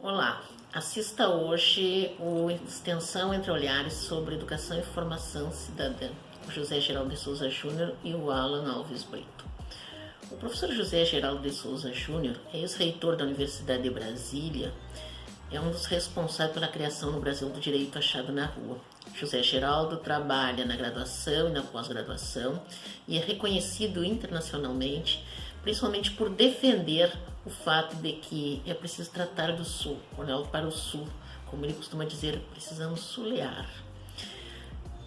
Olá, assista hoje o Extensão Entre Olhares sobre Educação e Formação Cidadã, o José Geraldo de Souza Júnior e o Alan Alves Brito. O professor José Geraldo de Souza Júnior é ex-reitor da Universidade de Brasília, é um dos responsáveis pela criação no Brasil do direito achado na rua. José Geraldo trabalha na graduação e na pós-graduação e é reconhecido internacionalmente, principalmente por defender o fato de que é preciso tratar do Sul, olhar para o Sul, como ele costuma dizer, precisamos sulear.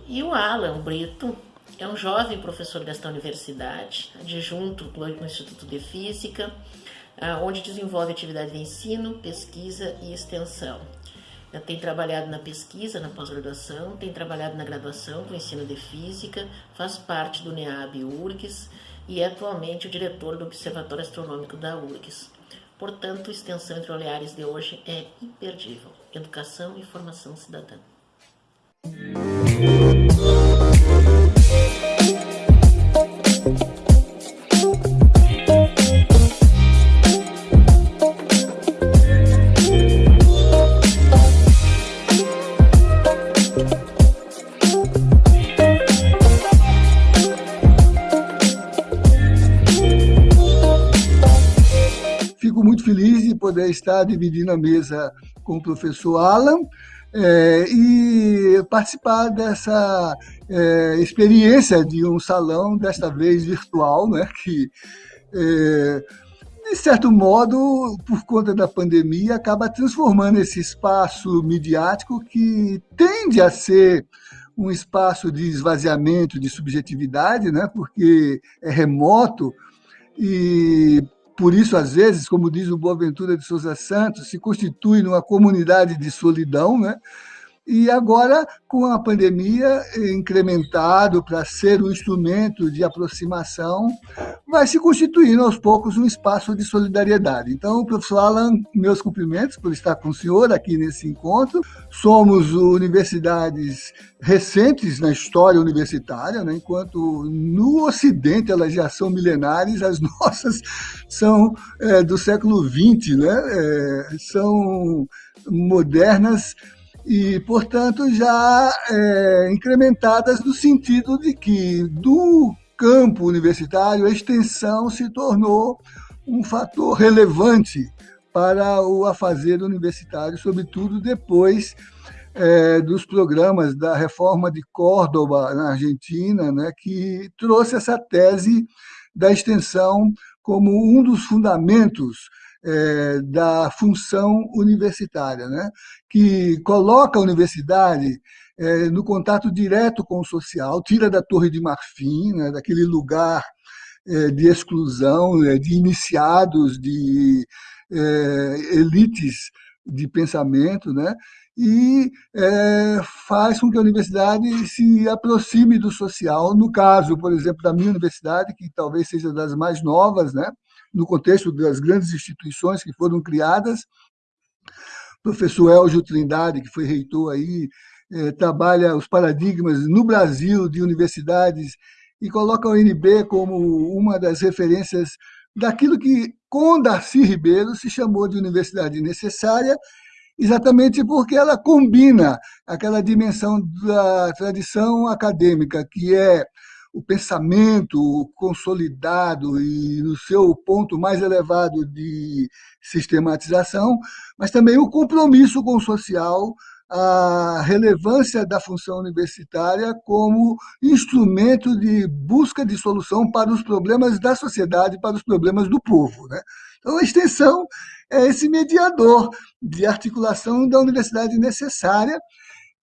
E o Alan Brito é um jovem professor desta universidade, adjunto do Instituto de Física, ah, onde desenvolve atividade de ensino, pesquisa e extensão. Tem trabalhado na pesquisa, na pós-graduação, tem trabalhado na graduação com ensino de física, faz parte do NEAB URGS e é atualmente o diretor do Observatório Astronômico da URGS. Portanto, a extensão entre olhares de hoje é imperdível. Educação e formação cidadã. Poder estar dividindo a mesa com o professor Alan é, e participar dessa é, experiência de um salão, desta vez virtual, né, que, é, de certo modo, por conta da pandemia, acaba transformando esse espaço midiático que tende a ser um espaço de esvaziamento de subjetividade, né, porque é remoto e por isso, às vezes, como diz o Boaventura de Souza Santos, se constitui numa comunidade de solidão, né? E agora, com a pandemia incrementado para ser um instrumento de aproximação, vai se constituindo aos poucos um espaço de solidariedade. Então, professor Alan, meus cumprimentos por estar com o senhor aqui nesse encontro. Somos universidades recentes na história universitária, né? enquanto no Ocidente elas já são milenares, as nossas são é, do século XX, né? É, são modernas e, portanto, já é, incrementadas no sentido de que, do campo universitário, a extensão se tornou um fator relevante para o afazer universitário, sobretudo depois é, dos programas da reforma de Córdoba, na Argentina, né, que trouxe essa tese da extensão como um dos fundamentos é, da função universitária, né? que coloca a universidade é, no contato direto com o social, tira da Torre de Marfim, né? daquele lugar é, de exclusão, né? de iniciados, de é, elites de pensamento, né? e é, faz com que a universidade se aproxime do social. No caso, por exemplo, da minha universidade, que talvez seja das mais novas, né? No contexto das grandes instituições que foram criadas. O professor Elgio Trindade, que foi reitor aí, é, trabalha os paradigmas no Brasil de universidades e coloca a UNB como uma das referências daquilo que, com Darcy Ribeiro, se chamou de universidade necessária, exatamente porque ela combina aquela dimensão da tradição acadêmica, que é o pensamento consolidado e no seu ponto mais elevado de sistematização, mas também o compromisso com o social, a relevância da função universitária como instrumento de busca de solução para os problemas da sociedade, para os problemas do povo. Né? Então, a extensão é esse mediador de articulação da universidade necessária,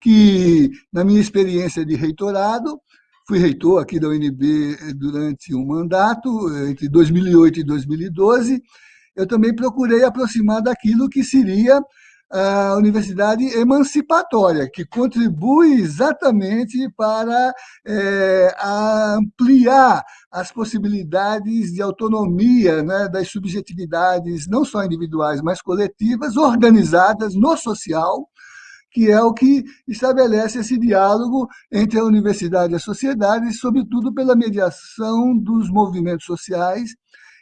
que, na minha experiência de reitorado, Fui reitor aqui da UNB eh, durante um mandato, eh, entre 2008 e 2012. Eu também procurei aproximar daquilo que seria a universidade emancipatória, que contribui exatamente para é, ampliar as possibilidades de autonomia né, das subjetividades, não só individuais, mas coletivas, organizadas no social, que é o que estabelece esse diálogo entre a universidade e a sociedade, sobretudo pela mediação dos movimentos sociais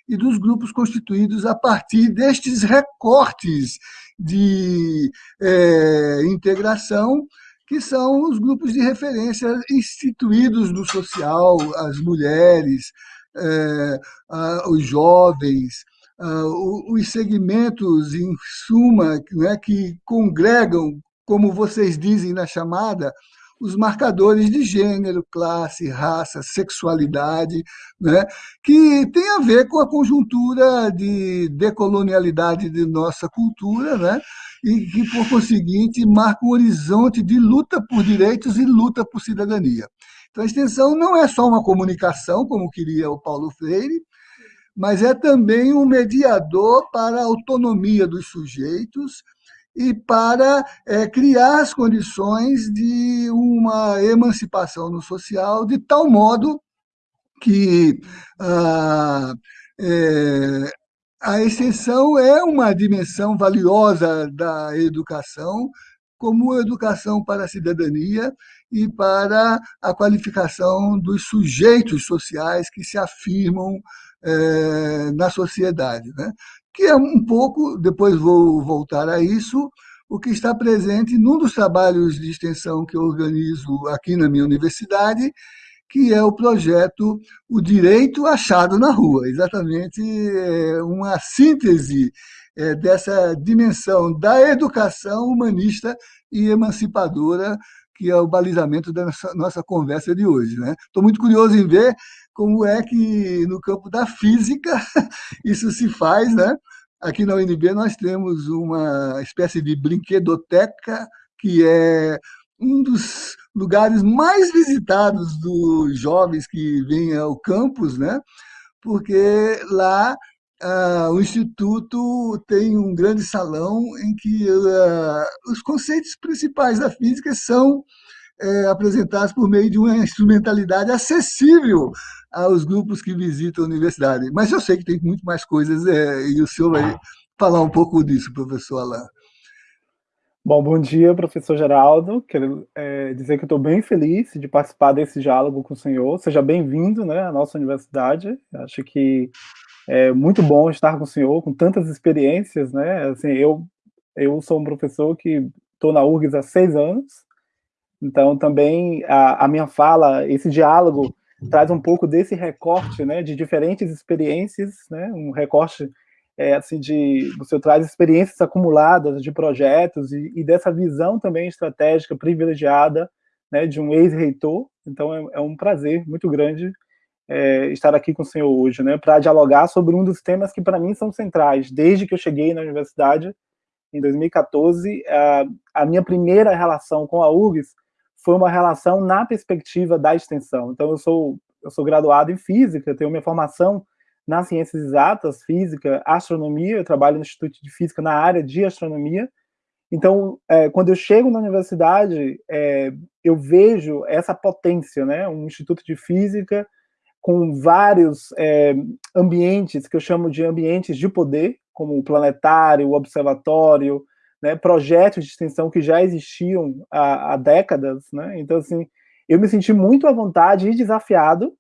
e dos grupos constituídos a partir destes recortes de é, integração, que são os grupos de referência instituídos no social, as mulheres, é, a, os jovens, a, os segmentos, em suma, né, que congregam, como vocês dizem na chamada, os marcadores de gênero, classe, raça, sexualidade, né, que tem a ver com a conjuntura de decolonialidade de nossa cultura, né, e que, por conseguinte, marca um horizonte de luta por direitos e luta por cidadania. Então, a extensão não é só uma comunicação, como queria o Paulo Freire, mas é também um mediador para a autonomia dos sujeitos, e para é, criar as condições de uma emancipação no social, de tal modo que ah, é, a extensão é uma dimensão valiosa da educação, como educação para a cidadania e para a qualificação dos sujeitos sociais que se afirmam é, na sociedade. Né? Que é um pouco, depois vou voltar a isso, o que está presente num dos trabalhos de extensão que eu organizo aqui na minha universidade, que é o projeto O Direito Achado na Rua, exatamente é, uma síntese é, dessa dimensão da educação humanista e emancipadora, que é o balizamento da nossa, conversa de hoje. Estou né? muito curioso em ver como é que no campo da física isso se faz, né? Aqui na UNB nós temos uma espécie de brinquedoteca que é um dos lugares mais visitados dos jovens que vêm ao campus, né? Porque lá ah, o Instituto tem um grande salão em que ah, os conceitos principais da física são é, apresentados por meio de uma instrumentalidade acessível aos grupos que visitam a universidade. Mas eu sei que tem muito mais coisas é, e o senhor vai falar um pouco disso, professor Alain. Bom, bom dia, professor Geraldo. Quero é, dizer que estou bem feliz de participar desse diálogo com o senhor. Seja bem-vindo né, à nossa universidade. Acho que é muito bom estar com o senhor, com tantas experiências. Né? Assim, eu, eu sou um professor que estou na URGS há seis anos, então também a, a minha fala, esse diálogo traz um pouco desse recorte, né, de diferentes experiências, né, um recorte é, assim de você traz experiências acumuladas de projetos e, e dessa visão também estratégica privilegiada, né, de um ex-reitor. Então é, é, um prazer muito grande é, estar aqui com o senhor hoje, né, para dialogar sobre um dos temas que para mim são centrais desde que eu cheguei na universidade em 2014. A, a minha primeira relação com a URGS foi uma relação na perspectiva da extensão. Então, eu sou, eu sou graduado em física, tenho minha formação nas ciências exatas, física, astronomia, eu trabalho no Instituto de Física na área de astronomia. Então, é, quando eu chego na universidade, é, eu vejo essa potência, né? um instituto de física com vários é, ambientes, que eu chamo de ambientes de poder, como o planetário, o observatório, né, projetos de extensão que já existiam há, há décadas, né? Então, assim, eu me senti muito à vontade e desafiado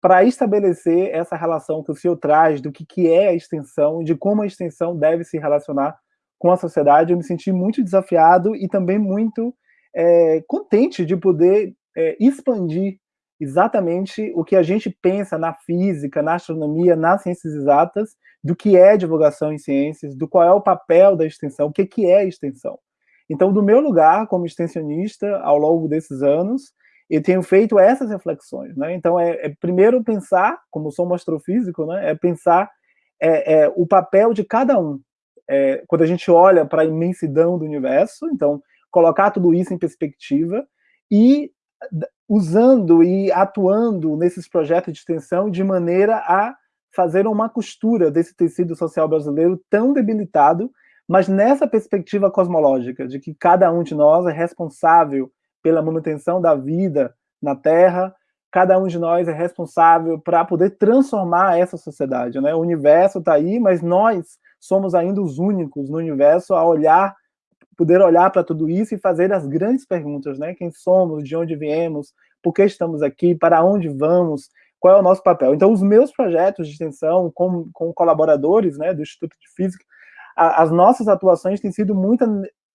para estabelecer essa relação que o senhor traz do que, que é a extensão de como a extensão deve se relacionar com a sociedade. Eu me senti muito desafiado e também muito é, contente de poder é, expandir exatamente o que a gente pensa na física, na astronomia, nas ciências exatas, do que é divulgação em ciências, do qual é o papel da extensão, o que, que é extensão. Então, do meu lugar como extensionista, ao longo desses anos, eu tenho feito essas reflexões. Né? Então, é, é primeiro pensar, como sou um astrofísico, né? é pensar é, é, o papel de cada um. É, quando a gente olha para a imensidão do universo, então, colocar tudo isso em perspectiva e usando e atuando nesses projetos de extensão de maneira a fazer uma costura desse tecido social brasileiro tão debilitado, mas nessa perspectiva cosmológica, de que cada um de nós é responsável pela manutenção da vida na Terra, cada um de nós é responsável para poder transformar essa sociedade. Né? O universo está aí, mas nós somos ainda os únicos no universo a olhar poder olhar para tudo isso e fazer as grandes perguntas, né? Quem somos, de onde viemos, por que estamos aqui, para onde vamos, qual é o nosso papel. Então, os meus projetos de extensão com, com colaboradores né, do Instituto de Física, a, as nossas atuações têm sido, muita,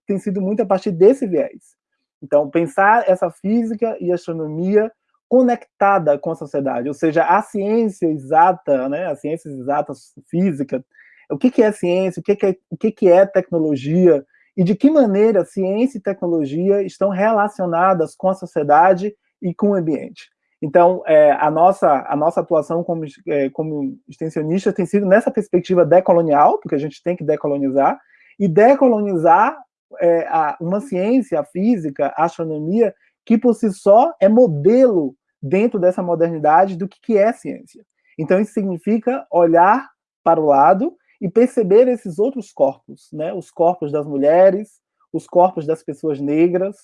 têm sido muito a partir desse viés. Então, pensar essa física e astronomia conectada com a sociedade, ou seja, a ciência exata, né, as ciências exatas, física, o que, que é ciência, o que, que, é, o que, que é tecnologia, e de que maneira ciência e tecnologia estão relacionadas com a sociedade e com o ambiente. Então, é, a, nossa, a nossa atuação como, é, como extensionista tem sido nessa perspectiva decolonial, porque a gente tem que decolonizar, e decolonizar é, a, uma ciência, a física, a astronomia, que por si só é modelo dentro dessa modernidade do que, que é ciência. Então, isso significa olhar para o lado e perceber esses outros corpos, né? os corpos das mulheres, os corpos das pessoas negras,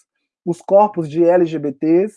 os corpos de LGBTs,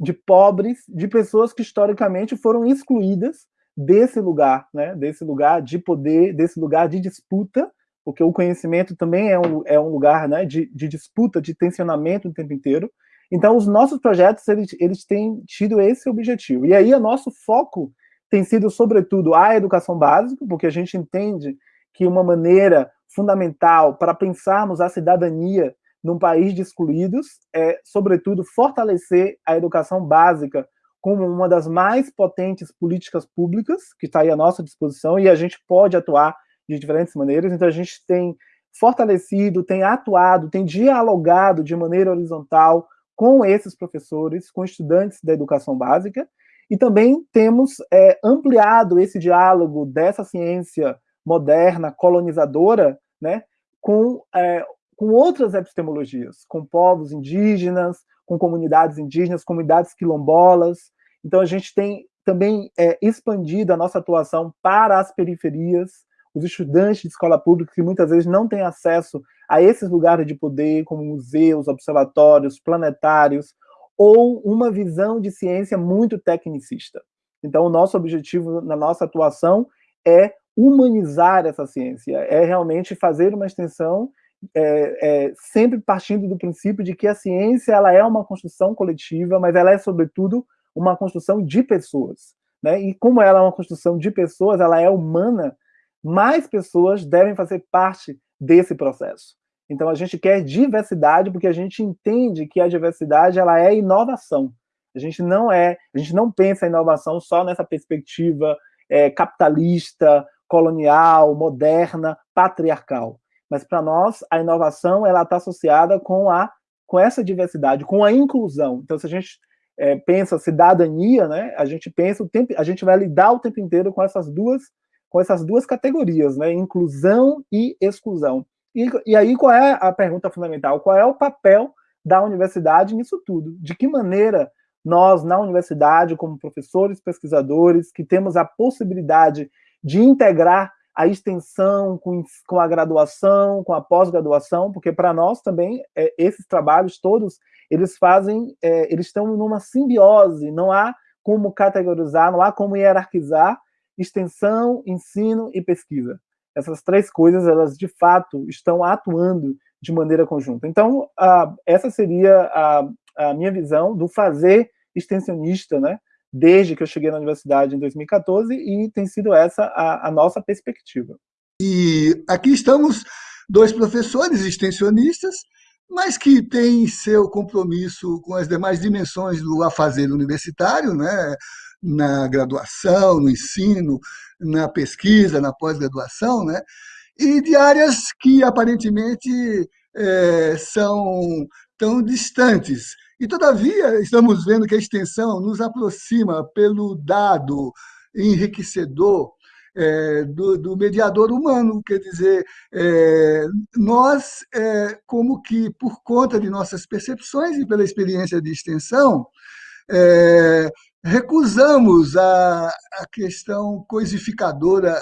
de pobres, de pessoas que historicamente foram excluídas desse lugar, né? desse lugar de poder, desse lugar de disputa, porque o conhecimento também é um, é um lugar né, de, de disputa, de tensionamento o tempo inteiro. Então, os nossos projetos, eles, eles têm tido esse objetivo. E aí, o nosso foco tem sido, sobretudo, a educação básica, porque a gente entende que uma maneira fundamental para pensarmos a cidadania num país de excluídos é, sobretudo, fortalecer a educação básica como uma das mais potentes políticas públicas que está aí à nossa disposição e a gente pode atuar de diferentes maneiras. Então, a gente tem fortalecido, tem atuado, tem dialogado de maneira horizontal com esses professores, com estudantes da educação básica, e também temos é, ampliado esse diálogo dessa ciência moderna, colonizadora, né, com, é, com outras epistemologias, com povos indígenas, com comunidades indígenas, comunidades quilombolas. Então, a gente tem também é, expandido a nossa atuação para as periferias, os estudantes de escola pública que muitas vezes não têm acesso a esses lugares de poder, como museus, observatórios, planetários, ou uma visão de ciência muito tecnicista. Então, o nosso objetivo na nossa atuação é humanizar essa ciência, é realmente fazer uma extensão é, é, sempre partindo do princípio de que a ciência ela é uma construção coletiva, mas ela é, sobretudo, uma construção de pessoas. Né? E como ela é uma construção de pessoas, ela é humana, mais pessoas devem fazer parte desse processo. Então a gente quer diversidade porque a gente entende que a diversidade ela é inovação. A gente não é, a gente não pensa em inovação só nessa perspectiva é, capitalista, colonial, moderna, patriarcal. Mas para nós a inovação ela está associada com a com essa diversidade, com a inclusão. Então se a gente é, pensa cidadania, né, a gente pensa o tempo, a gente vai lidar o tempo inteiro com essas duas com essas duas categorias, né, inclusão e exclusão. E, e aí qual é a pergunta fundamental? Qual é o papel da universidade nisso tudo? De que maneira nós, na universidade, como professores, pesquisadores, que temos a possibilidade de integrar a extensão com, com a graduação, com a pós-graduação, porque para nós também é, esses trabalhos todos eles fazem, é, eles estão numa simbiose, não há como categorizar, não há como hierarquizar extensão, ensino e pesquisa essas três coisas, elas de fato estão atuando de maneira conjunta. Então, essa seria a, a, minha visão do fazer extensionista, né, desde que eu cheguei na universidade em 2014, e tem sido essa a, a nossa perspectiva. E aqui estamos dois professores extensionistas, mas que têm seu compromisso com as demais dimensões do afazer universitário, né? Na graduação, no ensino, na pesquisa, na pós-graduação, né? e de áreas que aparentemente é, são tão distantes. E, todavia, estamos vendo que a extensão nos aproxima pelo dado enriquecedor é, do, do, mediador humano, quer dizer, é, nós, é, como que por conta de nossas percepções e pela experiência de extensão, é, recusamos a, a questão coisificadora,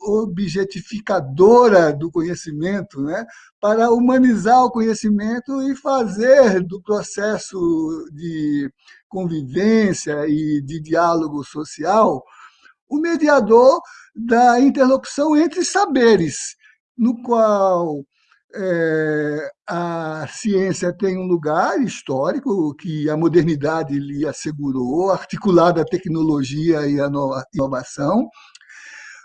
objetificadora do conhecimento, né, para humanizar o conhecimento e fazer do processo de convivência e de diálogo social o mediador da interlocução entre saberes, no qual é, a ciência tem um lugar histórico que a modernidade lhe assegurou, articulada a tecnologia e a inovação,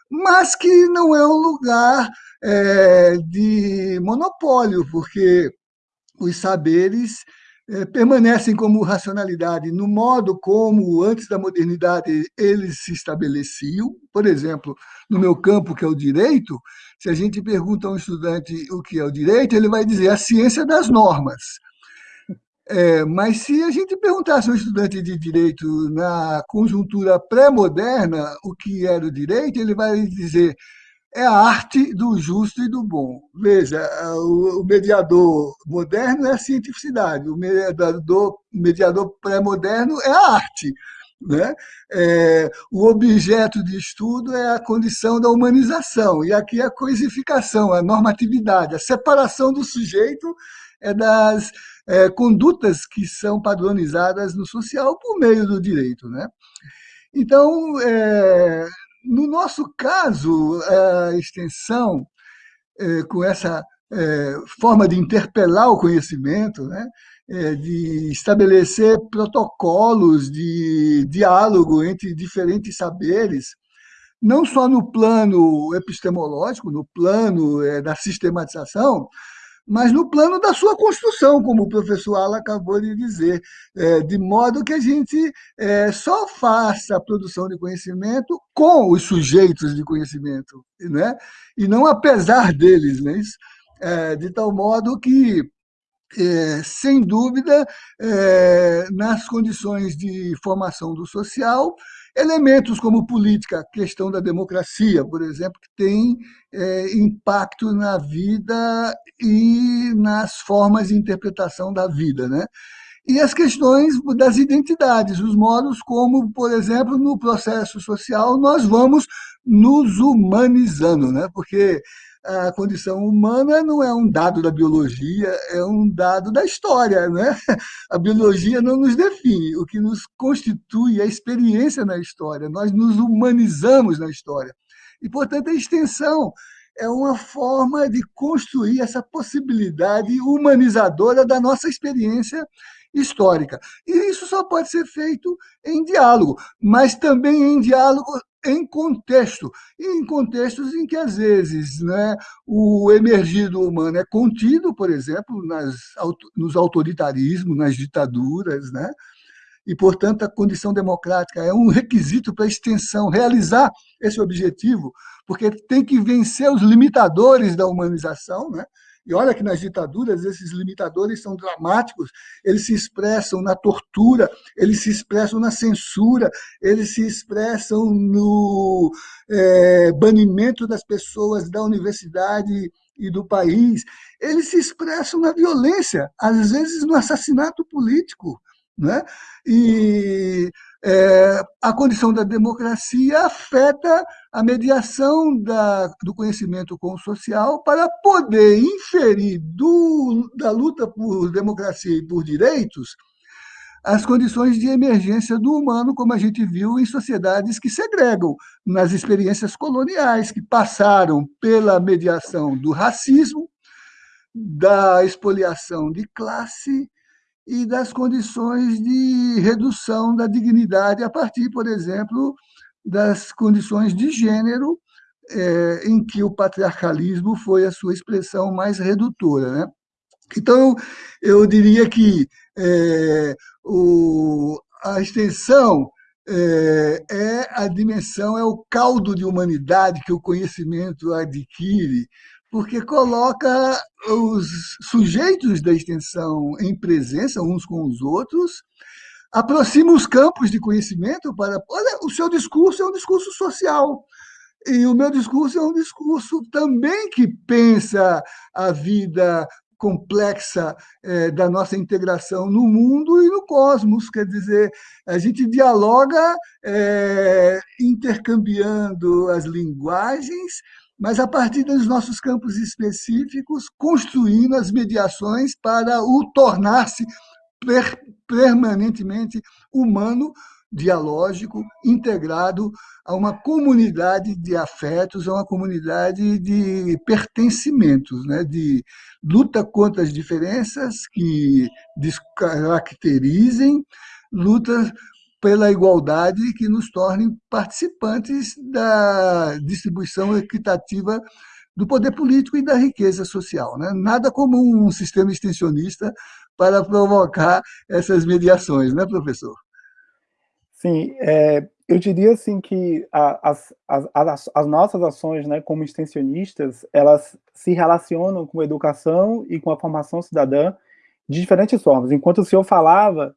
mas que não é um lugar é, de monopólio, porque os saberes permanecem como racionalidade no modo como, antes da modernidade, eles se estabeleciam. Por exemplo, no meu campo, que é o direito, se a gente pergunta a um estudante o que é o direito, ele vai dizer a ciência das normas. É, mas se a gente perguntasse a um estudante de direito na conjuntura pré-moderna o que era o direito, ele vai dizer é a arte do justo e do bom. Veja, o mediador moderno é a cientificidade, o mediador, mediador pré-moderno é a arte. Né? É, o objeto de estudo é a condição da humanização, e aqui a coisificação, a normatividade, a separação do sujeito é das é, condutas que são padronizadas no social por meio do direito. Né? Então, é, no nosso caso, a extensão, é, com essa é, forma de interpelar o conhecimento, né, é, de estabelecer protocolos de diálogo entre diferentes saberes, não só no plano epistemológico, no plano da sistematização, mas no plano da sua construção, como o professor Ala acabou de dizer, é, de modo que a gente é, só faça a produção de conhecimento com os sujeitos de conhecimento, né? e não apesar deles, né? É, de tal modo que é, sem dúvida, é, nas condições de formação do social, elementos como política, questão da democracia, por exemplo, que tem é, impacto na vida e nas formas de interpretação da vida. Né? E as questões das identidades, os modos como, por exemplo, no processo social, nós vamos nos humanizando, né? porque a condição humana não é um dado da biologia, é um dado da história. Né? A biologia não nos define, o que nos constitui é a experiência na história, nós nos humanizamos na história. E, portanto, a extensão é uma forma de construir essa possibilidade humanizadora da nossa experiência histórica. E isso só pode ser feito em diálogo, mas também em diálogo em contexto, em contextos em que, às vezes, né, o emergido humano é contido, por exemplo, nas, nos autoritarismos, nas ditaduras, né? e, portanto, a condição democrática é um requisito para a extensão, realizar esse objetivo, porque tem que vencer os limitadores da humanização, né? E olha que nas ditaduras esses limitadores são dramáticos, eles se expressam na tortura, eles se expressam na censura, eles se expressam no é, banimento das pessoas da universidade e do país, eles se expressam na violência, às vezes no assassinato político. Né? E é, a condição da democracia afeta a mediação da, do conhecimento com o social para poder inferir do, da luta por democracia e por direitos as condições de emergência do humano, como a gente viu em sociedades que segregam, nas experiências coloniais, que passaram pela mediação do racismo, da expoliação de classe e das condições de redução da dignidade a partir, por exemplo, das condições de gênero é, em que o patriarcalismo foi a sua expressão mais redutora. Né? Então, eu diria que é, o, a extensão é, é, a dimensão, é o caldo de humanidade que o conhecimento adquire, porque coloca os sujeitos da extensão em presença uns com os outros, aproxima os campos de conhecimento para... Olha, o seu discurso é um discurso social, e o meu discurso é um discurso também que pensa a vida complexa é, da nossa integração no mundo e no cosmos. Quer dizer, a gente dialoga é, intercambiando as linguagens, mas a partir dos nossos campos específicos, construindo as mediações para o tornar-se per permanentemente humano dialógico, integrado a uma comunidade de afetos, a uma comunidade de pertencimentos, né? de luta contra as diferenças que descaracterizem, luta pela igualdade que nos tornem participantes da distribuição equitativa do poder político e da riqueza social. Né? Nada como um sistema extensionista para provocar essas mediações, né, professor? Sim, é, eu diria assim que a, as, as, as, nossas ações, né, como extensionistas, elas se relacionam com a educação e com a formação cidadã de diferentes formas. Enquanto o senhor falava,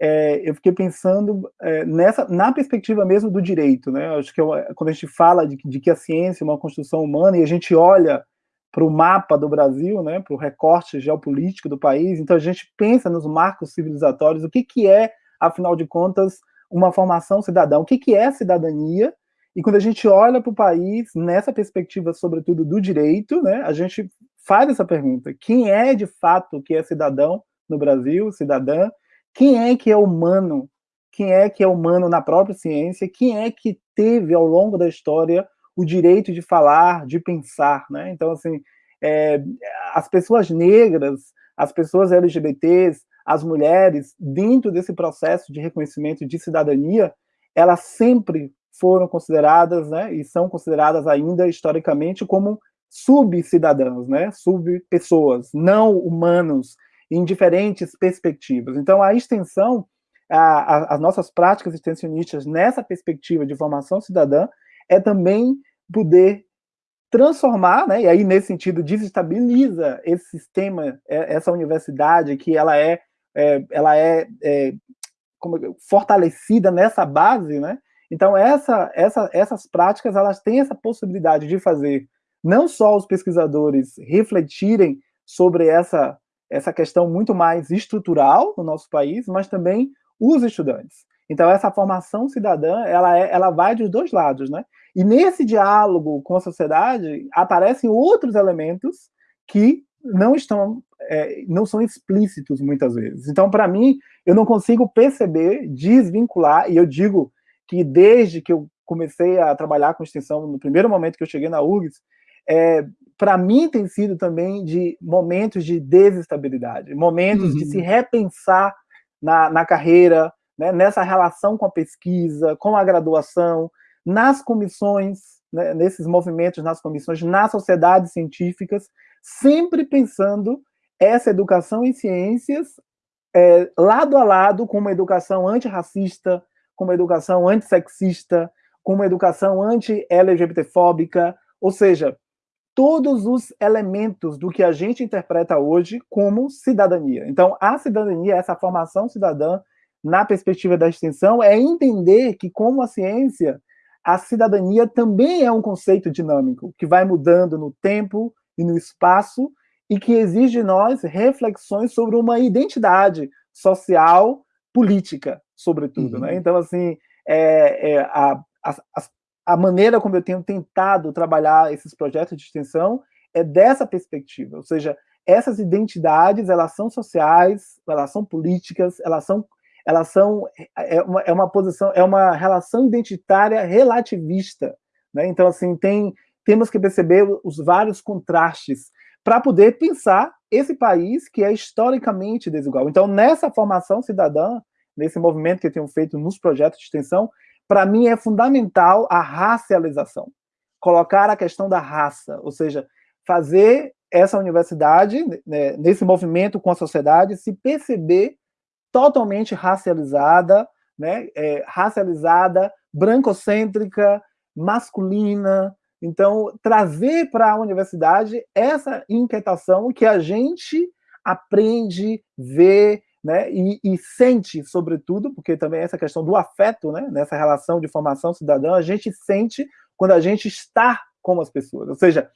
é, eu fiquei pensando é, nessa, na perspectiva mesmo do direito, né? Acho que eu, quando a gente fala de, de, que a ciência é uma construção humana e a gente olha para o mapa do Brasil, né, para o recorte geopolítico do país, então a gente pensa nos marcos civilizatórios, o que, que é, afinal de contas, uma formação cidadã, o que, que é cidadania, e quando a gente olha para o país, nessa perspectiva, sobretudo, do direito, né, a gente faz essa pergunta, quem é, de fato, que é cidadão no Brasil, cidadã, quem é que é humano? Quem é que é humano na própria ciência? Quem é que teve ao longo da história o direito de falar, de pensar, né? Então, assim, é, as pessoas negras, as pessoas LGBTs, as mulheres, dentro desse processo de reconhecimento de cidadania, elas sempre foram consideradas, né, e são consideradas ainda historicamente como subcidadãos, né, subpessoas, não humanos, em diferentes perspectivas. Então, a extensão, a, a, as nossas práticas extensionistas nessa perspectiva de formação cidadã é também poder transformar, né, e aí nesse sentido desestabiliza esse sistema, é, essa universidade que ela é, é ela é, é como, fortalecida nessa base, né, então essa, essa, essas práticas elas têm essa possibilidade de fazer não só os pesquisadores refletirem sobre essa essa questão muito mais estrutural no nosso país, mas também os estudantes. Então, essa formação cidadã, ela, é, ela vai dos dois lados, né? E nesse diálogo com a sociedade, aparecem outros elementos que não estão, é, não são explícitos muitas vezes. Então, para mim, eu não consigo perceber, desvincular, e eu digo que desde que eu comecei a trabalhar com extensão, no primeiro momento que eu cheguei na URGS, é, para mim tem sido também de momentos de desestabilidade, momentos uhum. de se uhum. repensar na, na carreira, né, nessa relação com a pesquisa, com a graduação, nas comissões, né, nesses movimentos nas comissões, nas sociedades científicas, sempre pensando essa educação em ciências é, lado a lado com uma educação antirracista, com uma educação antissexista, com uma educação anti-LGBTfóbica, ou seja, todos os elementos do que a gente interpreta hoje como cidadania. Então, a cidadania, essa formação cidadã, na perspectiva da extensão, é entender que, como a ciência, a cidadania também é um conceito dinâmico, que vai mudando no tempo e no espaço, e que exige de nós reflexões sobre uma identidade social, política, sobretudo. Né? Uhum. Né? Então, assim, é, é, a, as, a maneira como eu tenho tentado trabalhar esses projetos de extensão é dessa perspectiva, ou seja, essas identidades, elas são sociais, elas são políticas, elas são, elas são é uma, é uma posição, é uma relação identitária relativista, né? Então, assim, tem, temos que perceber os vários contrastes para poder pensar esse país que é historicamente desigual. Então, nessa formação cidadã, nesse movimento que eu tenho feito nos projetos de extensão, para mim é fundamental a racialização. Colocar a questão da raça, ou seja, fazer essa universidade, né, nesse movimento com a sociedade, se perceber totalmente racializada, né, é, racializada, brancocêntrica, masculina. Então, trazer para a universidade essa inquietação que a gente aprende, vê, né, e, e, sente, sobretudo, porque também essa questão do afeto, né, nessa relação de formação cidadã, a gente sente quando a gente está com as pessoas. Ou seja,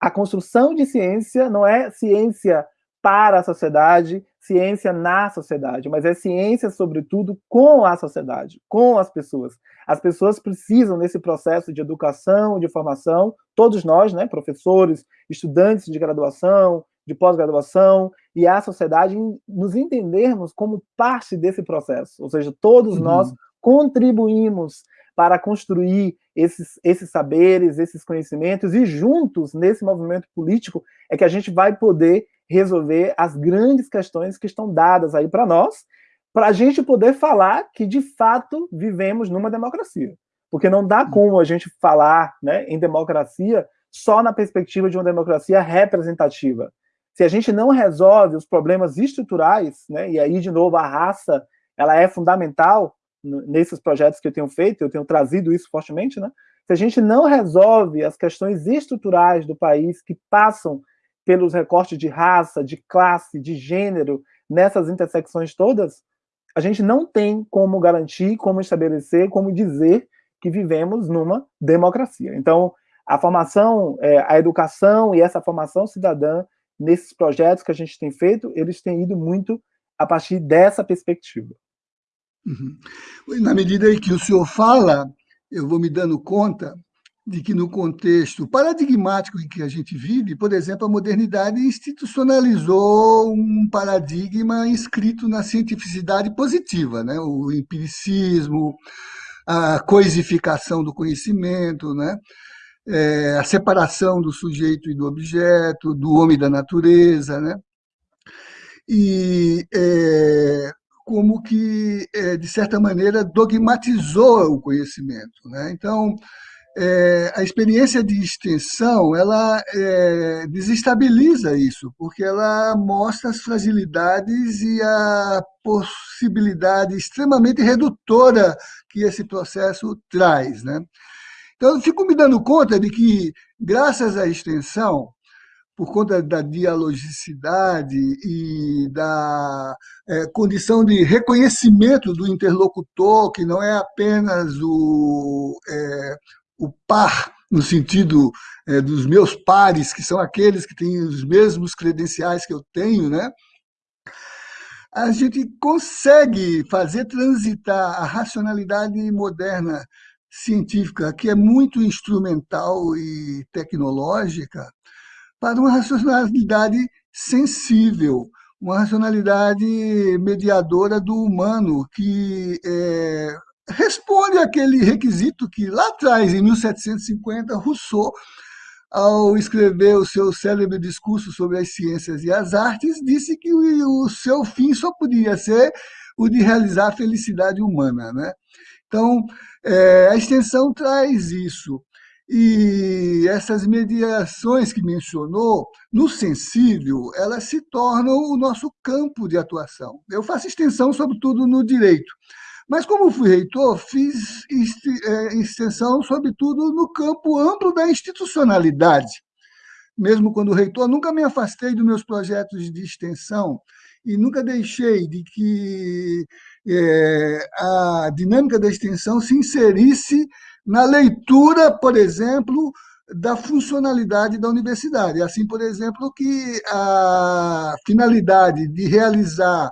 a construção de ciência não é ciência para a sociedade, ciência na sociedade, mas é ciência, sobretudo, com a sociedade, com as pessoas. As pessoas precisam, nesse processo de educação, de formação, todos nós, né, professores, estudantes de graduação, de pós-graduação e a sociedade nos entendermos como parte desse processo, ou seja, todos uhum. nós contribuímos para construir esses, esses saberes, esses conhecimentos, e juntos, nesse movimento político, é que a gente vai poder resolver as grandes questões que estão dadas aí para nós, para a gente poder falar que, de fato, vivemos numa democracia. Porque não dá como a gente falar né, em democracia só na perspectiva de uma democracia representativa. Se a gente não resolve os problemas estruturais, né, e aí, de novo, a raça ela é fundamental nesses projetos que eu tenho feito, eu tenho trazido isso fortemente, né? Se a gente não resolve as questões estruturais do país que passam pelos recortes de raça, de classe, de gênero, nessas intersecções todas, a gente não tem como garantir, como estabelecer, como dizer que vivemos numa democracia. Então, a formação, é, a educação e essa formação cidadã nesses projetos que a gente tem feito, eles têm ido muito a partir dessa perspectiva. Uhum. Na medida em que o senhor fala, eu vou me dando conta de que no contexto paradigmático em que a gente vive, por exemplo, a modernidade institucionalizou um paradigma inscrito na cientificidade positiva, né? o empiricismo, a coisificação do conhecimento, né? É, a separação do sujeito e do objeto, do homem e da natureza, né? E é, como que, é, de certa maneira, dogmatizou o conhecimento. Né? Então, é, a experiência de extensão ela é, desestabiliza isso, porque ela mostra as fragilidades e a possibilidade extremamente redutora que esse processo traz. Né? Então, eu fico me dando conta de que, graças à extensão, por conta da dialogicidade e da é, condição de reconhecimento do interlocutor, que não é apenas o, é, o par, no sentido é, dos meus pares, que são aqueles que têm os mesmos credenciais que eu tenho, né? a gente consegue fazer transitar a racionalidade moderna científica, que é muito instrumental e tecnológica, para uma racionalidade sensível, uma racionalidade mediadora do humano, que é, responde àquele requisito que lá atrás, em 1750, Rousseau, ao escrever o seu célebre discurso sobre as ciências e as artes, disse que o seu fim só podia ser o de realizar a felicidade humana. Né? Então, é, a extensão traz isso. E essas mediações que mencionou, no sensível, elas se tornam o nosso campo de atuação. Eu faço extensão, sobretudo, no direito. Mas, como fui reitor, fiz é, extensão, sobretudo, no campo amplo da institucionalidade. Mesmo quando reitor, nunca me afastei dos meus projetos de extensão e nunca deixei de que é, a dinâmica da extensão se inserisse na leitura, por exemplo, da funcionalidade da universidade. Assim, por exemplo, que a finalidade de realizar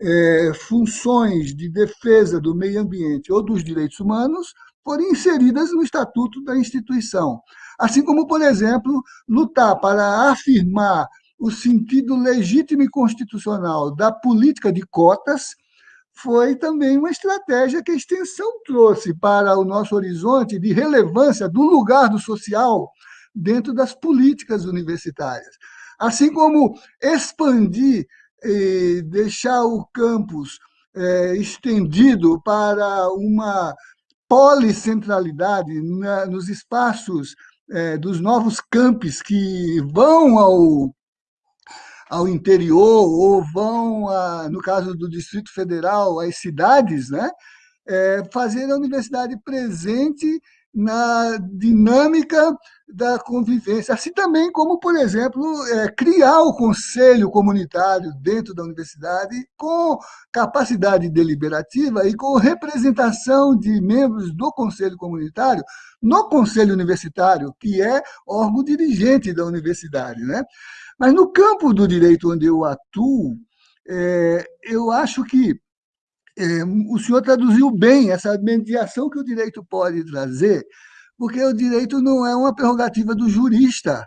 é, funções de defesa do meio ambiente ou dos direitos humanos forem inseridas no estatuto da instituição. Assim como, por exemplo, lutar para afirmar o sentido legítimo e constitucional da política de cotas foi também uma estratégia que a extensão trouxe para o nosso horizonte de relevância do lugar do social dentro das políticas universitárias. Assim como expandir e deixar o campus é, estendido para uma policentralidade na, nos espaços é, dos novos campos que vão ao ao interior ou vão, a, no caso do Distrito Federal, às cidades, né? É, fazer a universidade presente na dinâmica da convivência, assim também como, por exemplo, é, criar o conselho comunitário dentro da universidade com capacidade deliberativa e com representação de membros do conselho comunitário no conselho universitário, que é órgão dirigente da universidade. Né? Mas no campo do direito onde eu atuo, é, eu acho que é, o senhor traduziu bem essa mediação que o direito pode trazer, porque o direito não é uma prerrogativa do jurista.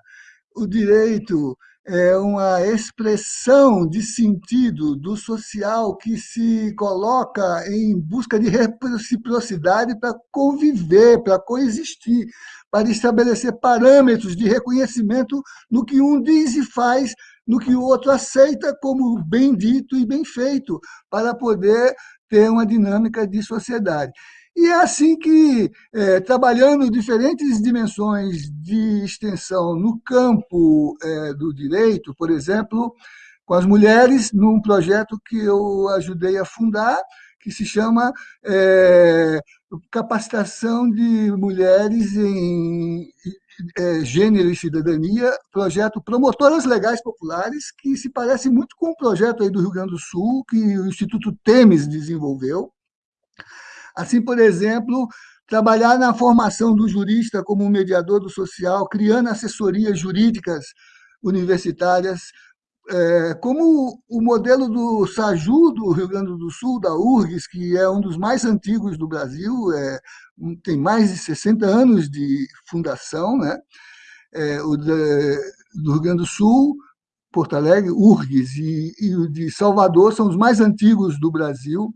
O direito é uma expressão de sentido do social que se coloca em busca de reciprocidade para conviver, para coexistir, para estabelecer parâmetros de reconhecimento no que um diz e faz, no que o outro aceita como bem dito e bem feito, para poder ter uma dinâmica de sociedade. E é assim que, é, trabalhando diferentes dimensões de extensão no campo é, do direito, por exemplo, com as mulheres, num projeto que eu ajudei a fundar, que se chama é, Capacitação de Mulheres em é, Gênero e Cidadania, projeto Promotoras Legais Populares, que se parece muito com o projeto aí do Rio Grande do Sul, que o Instituto Temes desenvolveu, Assim, por exemplo, trabalhar na formação do jurista como mediador do social, criando assessorias jurídicas universitárias, é, como o modelo do SAJU do Rio Grande do Sul, da URGS, que é um dos mais antigos do Brasil, é, tem mais de 60 anos de fundação, né? É, o de, do Rio Grande do Sul, Porto Alegre, URGS, e, e o de Salvador são os mais antigos do Brasil.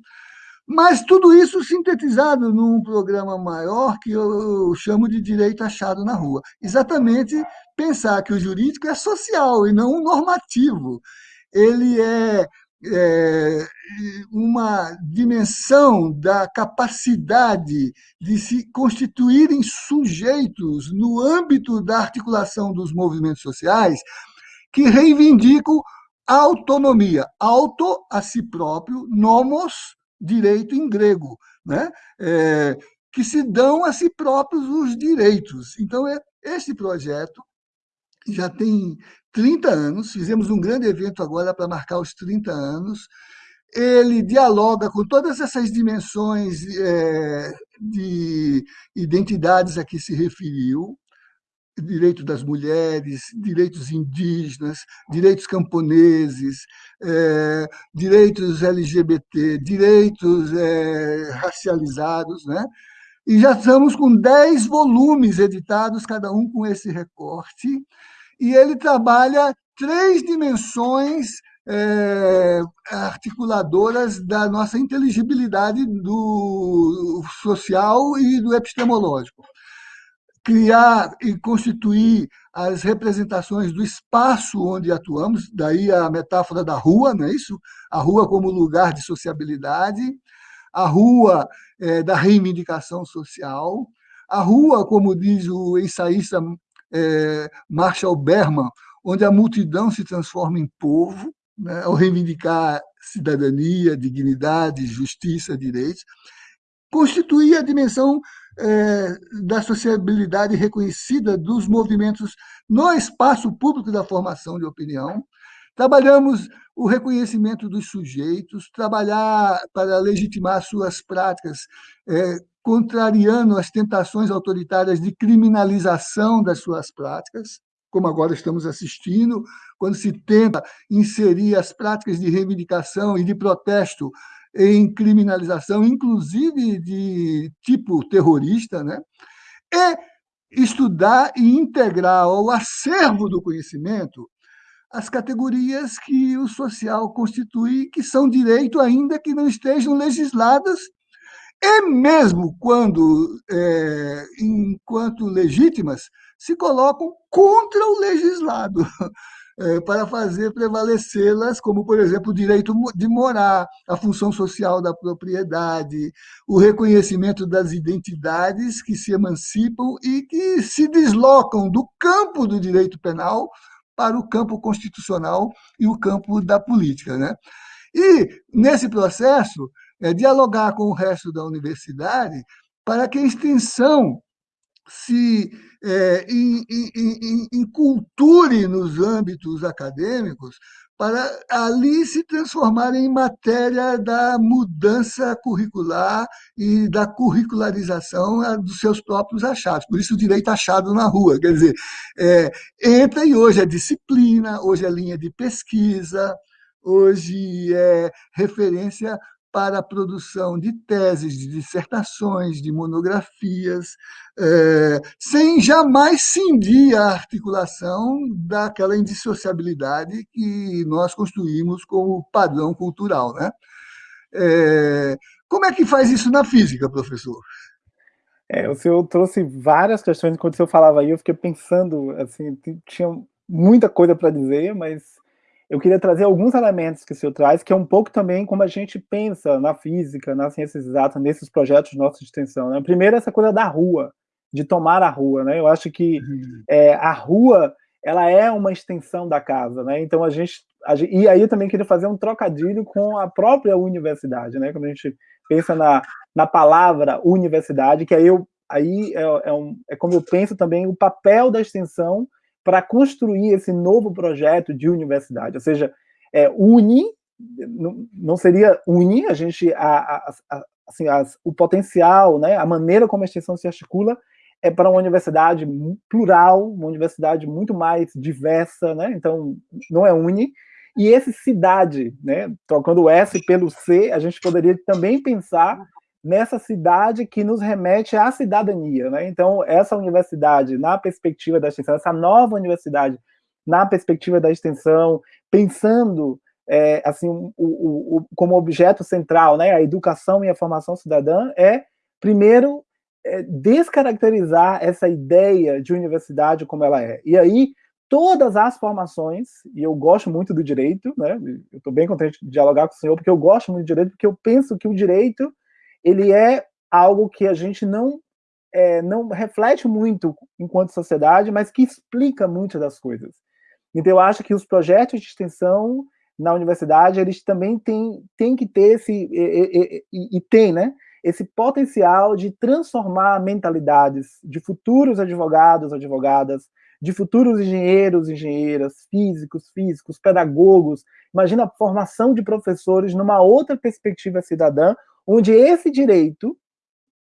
Mas tudo isso sintetizado num programa maior que eu chamo de direito achado na rua. Exatamente pensar que o jurídico é social e não normativo. Ele é, é uma dimensão da capacidade de se constituírem sujeitos no âmbito da articulação dos movimentos sociais que reivindicam autonomia, auto a si próprio, nomos direito em grego, né? É, que se dão a si próprios os direitos. Então, é, esse projeto já tem 30 anos, fizemos um grande evento agora para marcar os 30 anos, ele dialoga com todas essas dimensões é, de identidades a que se referiu, direito das mulheres, direitos indígenas, direitos camponeses, é, direitos LGBT, direitos é, racializados, né? E já estamos com 10 volumes editados, cada um com esse recorte, e ele trabalha três dimensões é, articuladoras da nossa inteligibilidade do social e do epistemológico criar e constituir as representações do espaço onde atuamos, daí a metáfora da rua, não é isso? A rua como lugar de sociabilidade, a rua é, da reivindicação social, a rua, como diz o ensaísta é, Marshall Berman, onde a multidão se transforma em povo, né, ao reivindicar cidadania, dignidade, justiça, direitos, constituir a dimensão é, da sociabilidade reconhecida dos movimentos no espaço público da formação de opinião. Trabalhamos o reconhecimento dos sujeitos, trabalhar para legitimar suas práticas, é, contrariando as tentações autoritárias de criminalização das suas práticas, como agora estamos assistindo, quando se tenta inserir as práticas de reivindicação e de protesto em criminalização, inclusive de tipo terrorista, né? e estudar e integrar ao acervo do conhecimento as categorias que o social constitui, que são direito ainda que não estejam legisladas, e mesmo quando, é, enquanto legítimas, se colocam contra o legislado. É, para fazer prevalecê-las, como, por exemplo, o direito de morar, a função social da propriedade, o reconhecimento das identidades que se emancipam e que se deslocam do campo do direito penal para o campo constitucional e o campo da política. Né? E, nesse processo, é, dialogar com o resto da universidade para que a extensão se é, inculture nos âmbitos acadêmicos para ali se transformar em matéria da mudança curricular e da curricularização dos seus próprios achados. Por isso, o direito achado na rua. Quer dizer, é, entra e hoje é disciplina, hoje é linha de pesquisa, hoje é referência para a produção de teses, de dissertações, de monografias, é, sem jamais cindir a articulação daquela indissociabilidade que nós construímos como padrão cultural. Né? É, como é que faz isso na física, professor? É, o senhor trouxe várias questões, enquanto o senhor falava aí, eu fiquei pensando, assim, tinha muita coisa para dizer, mas eu queria trazer alguns elementos que o senhor traz, que é um pouco também como a gente pensa na física, nas ciências exatas, nesses projetos de nossa extensão. Né? Primeiro, essa coisa da rua, de tomar a rua. Né? Eu acho que uhum. é, a rua ela é uma extensão da casa, né? Então a gente, a gente, e aí eu também queria fazer um trocadilho com a própria universidade, né? Quando a gente pensa na, na palavra universidade, que aí eu aí é, é, um, é como eu penso também o papel da extensão para construir esse novo projeto de universidade, ou seja, é, uni não, não seria unir a gente a, a, a assim, as, o potencial, né, a maneira como a extensão se articula é para uma universidade plural, uma universidade muito mais diversa, né? Então não é uni. E esse cidade, né? Trocando o S pelo C, a gente poderia também pensar nessa cidade que nos remete à cidadania. Né? Então, essa universidade, na perspectiva da extensão, essa nova universidade, na perspectiva da extensão, pensando é, assim o, o, o, como objeto central, né, a educação e a formação cidadã, é, primeiro, é, descaracterizar essa ideia de universidade como ela é. E aí, todas as formações, e eu gosto muito do direito, né, eu estou bem contente de dialogar com o senhor, porque eu gosto muito do direito, porque eu penso que o direito ele é algo que a gente não é, não reflete muito enquanto sociedade, mas que explica muitas das coisas. Então, eu acho que os projetos de extensão na universidade, eles também têm, têm que ter esse, e, e, e tem, né, esse potencial de transformar mentalidades de futuros advogados, advogadas, de futuros engenheiros, engenheiras, físicos, físicos, pedagogos. Imagina a formação de professores numa outra perspectiva cidadã, onde esse direito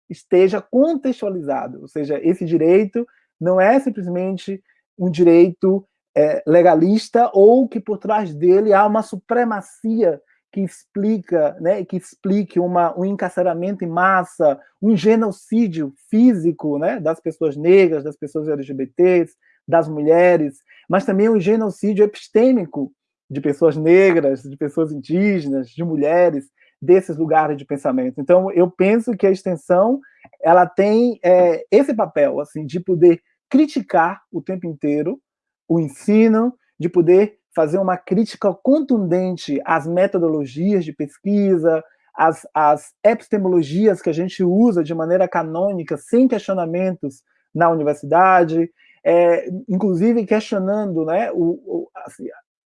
esteja contextualizado, ou seja, esse direito não é simplesmente um direito é, legalista ou que por trás dele há uma supremacia que explica, né, que explique uma, um encarceramento em massa, um genocídio físico, né, das pessoas negras, das pessoas LGBTs, das mulheres, mas também um genocídio epistêmico de pessoas negras, de pessoas indígenas, de mulheres, desses lugares de pensamento. Então, eu penso que a extensão ela tem é, esse papel assim de poder criticar o tempo inteiro o ensino, de poder fazer uma crítica contundente às metodologias de pesquisa, às, às epistemologias que a gente usa de maneira canônica, sem questionamentos na universidade, é, inclusive questionando né, o, o, assim,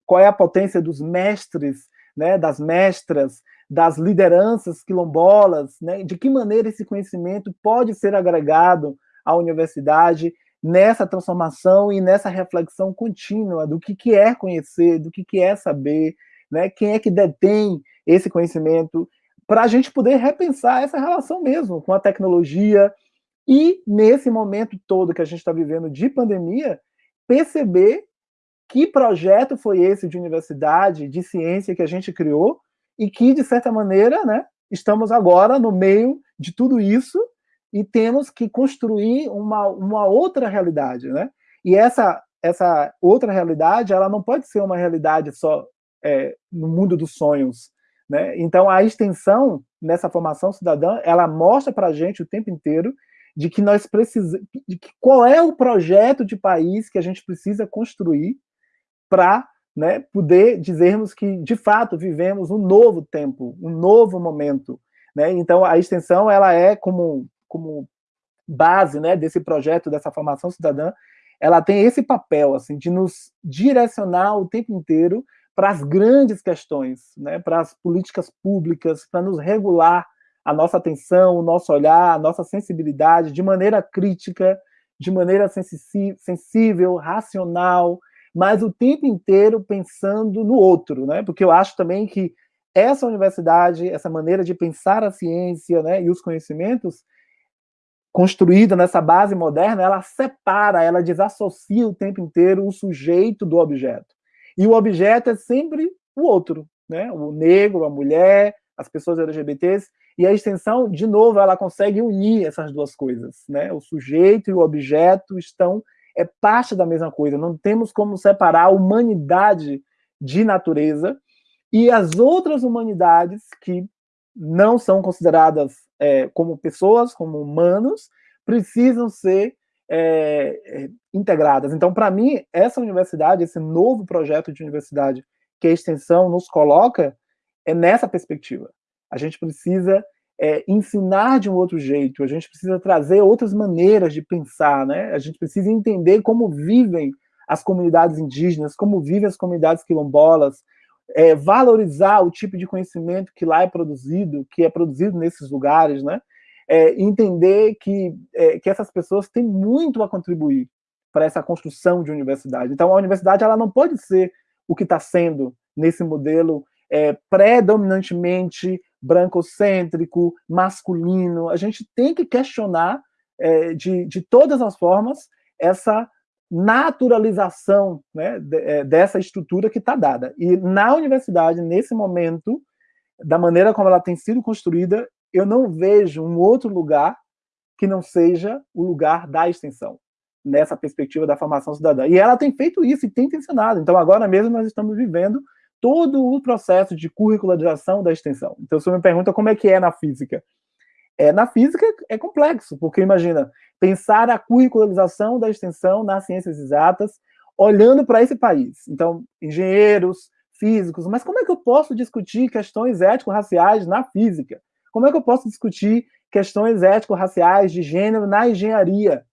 qual é a potência dos mestres, né, das mestras, das lideranças quilombolas, né, de que maneira esse conhecimento pode ser agregado à universidade nessa transformação e nessa reflexão contínua do que, que é conhecer, do que, que é saber, né, quem é que detém esse conhecimento, para a gente poder repensar essa relação mesmo com a tecnologia e, nesse momento todo que a gente está vivendo de pandemia, perceber que projeto foi esse de universidade, de ciência que a gente criou e que, de certa maneira, né, estamos agora no meio de tudo isso e temos que construir uma, uma outra realidade. Né? E essa, essa outra realidade ela não pode ser uma realidade só é, no mundo dos sonhos. Né? Então, a extensão nessa formação cidadã, ela mostra para a gente o tempo inteiro de que nós precisamos, de que qual é o projeto de país que a gente precisa construir para né, poder dizermos que, de fato, vivemos um novo tempo, um novo momento. Né? Então, a extensão ela é como, como base né, desse projeto, dessa formação cidadã, ela tem esse papel assim de nos direcionar o tempo inteiro para as grandes questões, né, para as políticas públicas, para nos regular a nossa atenção, o nosso olhar, a nossa sensibilidade de maneira crítica, de maneira sensível, racional, mas o tempo inteiro pensando no outro, né? Porque eu acho também que essa universidade, essa maneira de pensar a ciência, né, e os conhecimentos construída nessa base moderna, ela separa, ela desassocia o tempo inteiro o sujeito do objeto. E o objeto é sempre o outro, né? O negro, a mulher, as pessoas LGBTs, e a extensão, de novo, ela consegue unir essas duas coisas, né? O sujeito e o objeto estão é parte da mesma coisa. Não temos como separar a humanidade de natureza e as outras humanidades que não são consideradas é, como pessoas, como humanos, precisam ser é, é integradas. Então, para mim, essa universidade, esse novo projeto de universidade que a extensão nos coloca, é nessa perspectiva. A gente precisa é, ensinar de um outro jeito, a gente precisa trazer outras maneiras de pensar, né? A gente precisa entender como vivem as comunidades indígenas, como vivem as comunidades quilombolas, é, valorizar o tipo de conhecimento que lá é produzido, que é produzido nesses lugares, né? É, entender que, é, que essas pessoas têm muito a contribuir para essa construção de universidade. Então, a universidade ela não pode ser o que está sendo nesse modelo é, predominantemente brancocêntrico, masculino. A gente tem que questionar é, de, de todas as formas essa naturalização né, é, dessa estrutura que está dada. E na universidade, nesse momento, da maneira como ela tem sido construída, eu não vejo um outro lugar que não seja o lugar da extensão, nessa perspectiva da formação cidadã. E ela tem feito isso e tem tensionado. Então, agora mesmo, nós estamos vivendo todo o processo de curricularização da extensão. Então, você me pergunta como é que é na física. É, na física é complexo, porque imagina, pensar a curricularização da extensão nas ciências exatas, olhando para esse país. Então, engenheiros, físicos, mas como é que eu posso discutir questões ético-raciais na física? Como é que eu posso discutir questões ético-raciais de gênero na engenharia?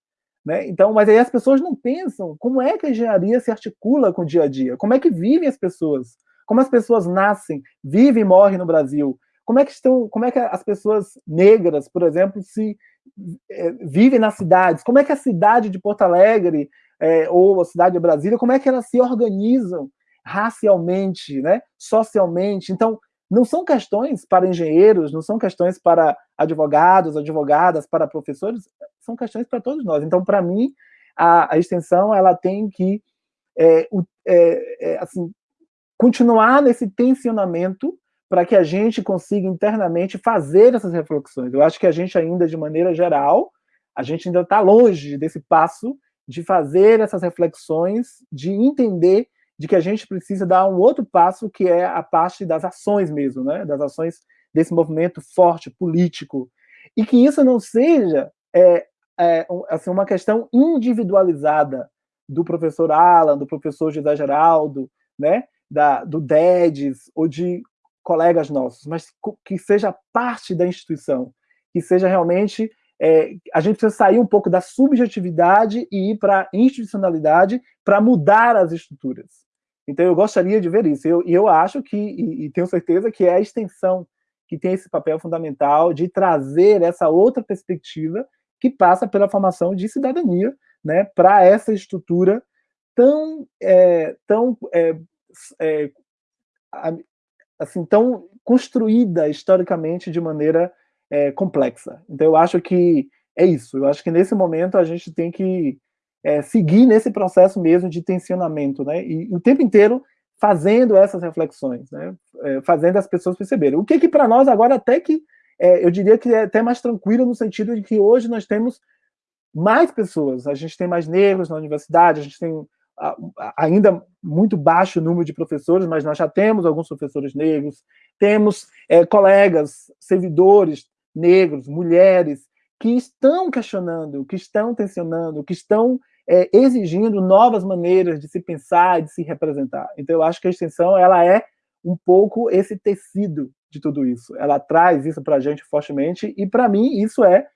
Né? Então, mas aí as pessoas não pensam como é que a engenharia se articula com o dia a dia, como é que vivem as pessoas, como as pessoas nascem, vivem e morrem no Brasil, como é que estão, como é que as pessoas negras, por exemplo, se é, vivem nas cidades, como é que a cidade de Porto Alegre é, ou a cidade de Brasília, como é que elas se organizam racialmente, né, socialmente. Então, não são questões para engenheiros, não são questões para advogados, advogadas, para professores, são questões para todos nós. Então, para mim, a, a, extensão ela tem que é, é, assim, continuar nesse tensionamento para que a gente consiga internamente fazer essas reflexões. Eu acho que a gente ainda, de maneira geral, a gente ainda está longe desse passo de fazer essas reflexões, de entender de que a gente precisa dar um outro passo, que é a parte das ações mesmo, né? das ações desse movimento forte, político, e que isso não seja é, é, assim, uma questão individualizada do professor Alan, do professor José Geraldo, né? Da, do DEDES, ou de colegas nossos, mas que seja parte da instituição, que seja realmente é, a gente precisa sair um pouco da subjetividade e ir para a institucionalidade para mudar as estruturas. Então, eu gostaria de ver isso. Eu, e eu acho que, e, e, tenho certeza que é a extensão que tem esse papel fundamental de trazer essa outra perspectiva que passa pela formação de cidadania né, para essa estrutura tão, é, tão é, é, assim, tão construída historicamente de maneira é, complexa. Então, eu acho que é isso. Eu acho que nesse momento a gente tem que é, seguir nesse processo mesmo de tensionamento, né? E, o tempo inteiro fazendo essas reflexões, né? É, fazendo as pessoas perceberem. O que que para nós agora até que é, eu diria que é até mais tranquilo no sentido de que hoje nós temos mais pessoas, a gente tem mais negros na universidade, a gente tem ainda muito baixo número de professores, mas nós já temos alguns professores negros, temos é, colegas, servidores negros, mulheres, que estão questionando, que estão tensionando, que estão é, exigindo novas maneiras de se pensar de se representar. Então, eu acho que a extensão ela é um pouco esse tecido de tudo isso. Ela traz isso para a gente fortemente, e para mim isso é,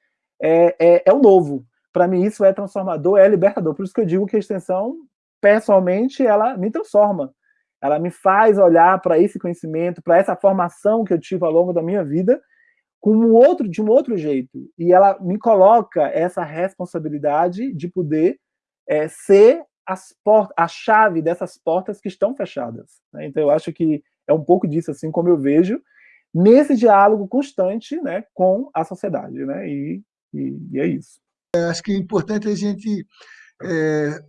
é, é, é o novo. Para mim isso é transformador, é libertador. Por isso que eu digo que a extensão pessoalmente, ela me transforma. Ela me faz olhar para esse conhecimento, para essa formação que eu tive ao longo da minha vida, com um outro, de um outro jeito. E ela me coloca essa responsabilidade de poder é, ser as portas, a chave dessas portas que estão fechadas. Né? Então, eu acho que é um pouco disso, assim como eu vejo, nesse diálogo constante né, com a sociedade. Né? E, e, e é isso. É, acho que é importante a gente é,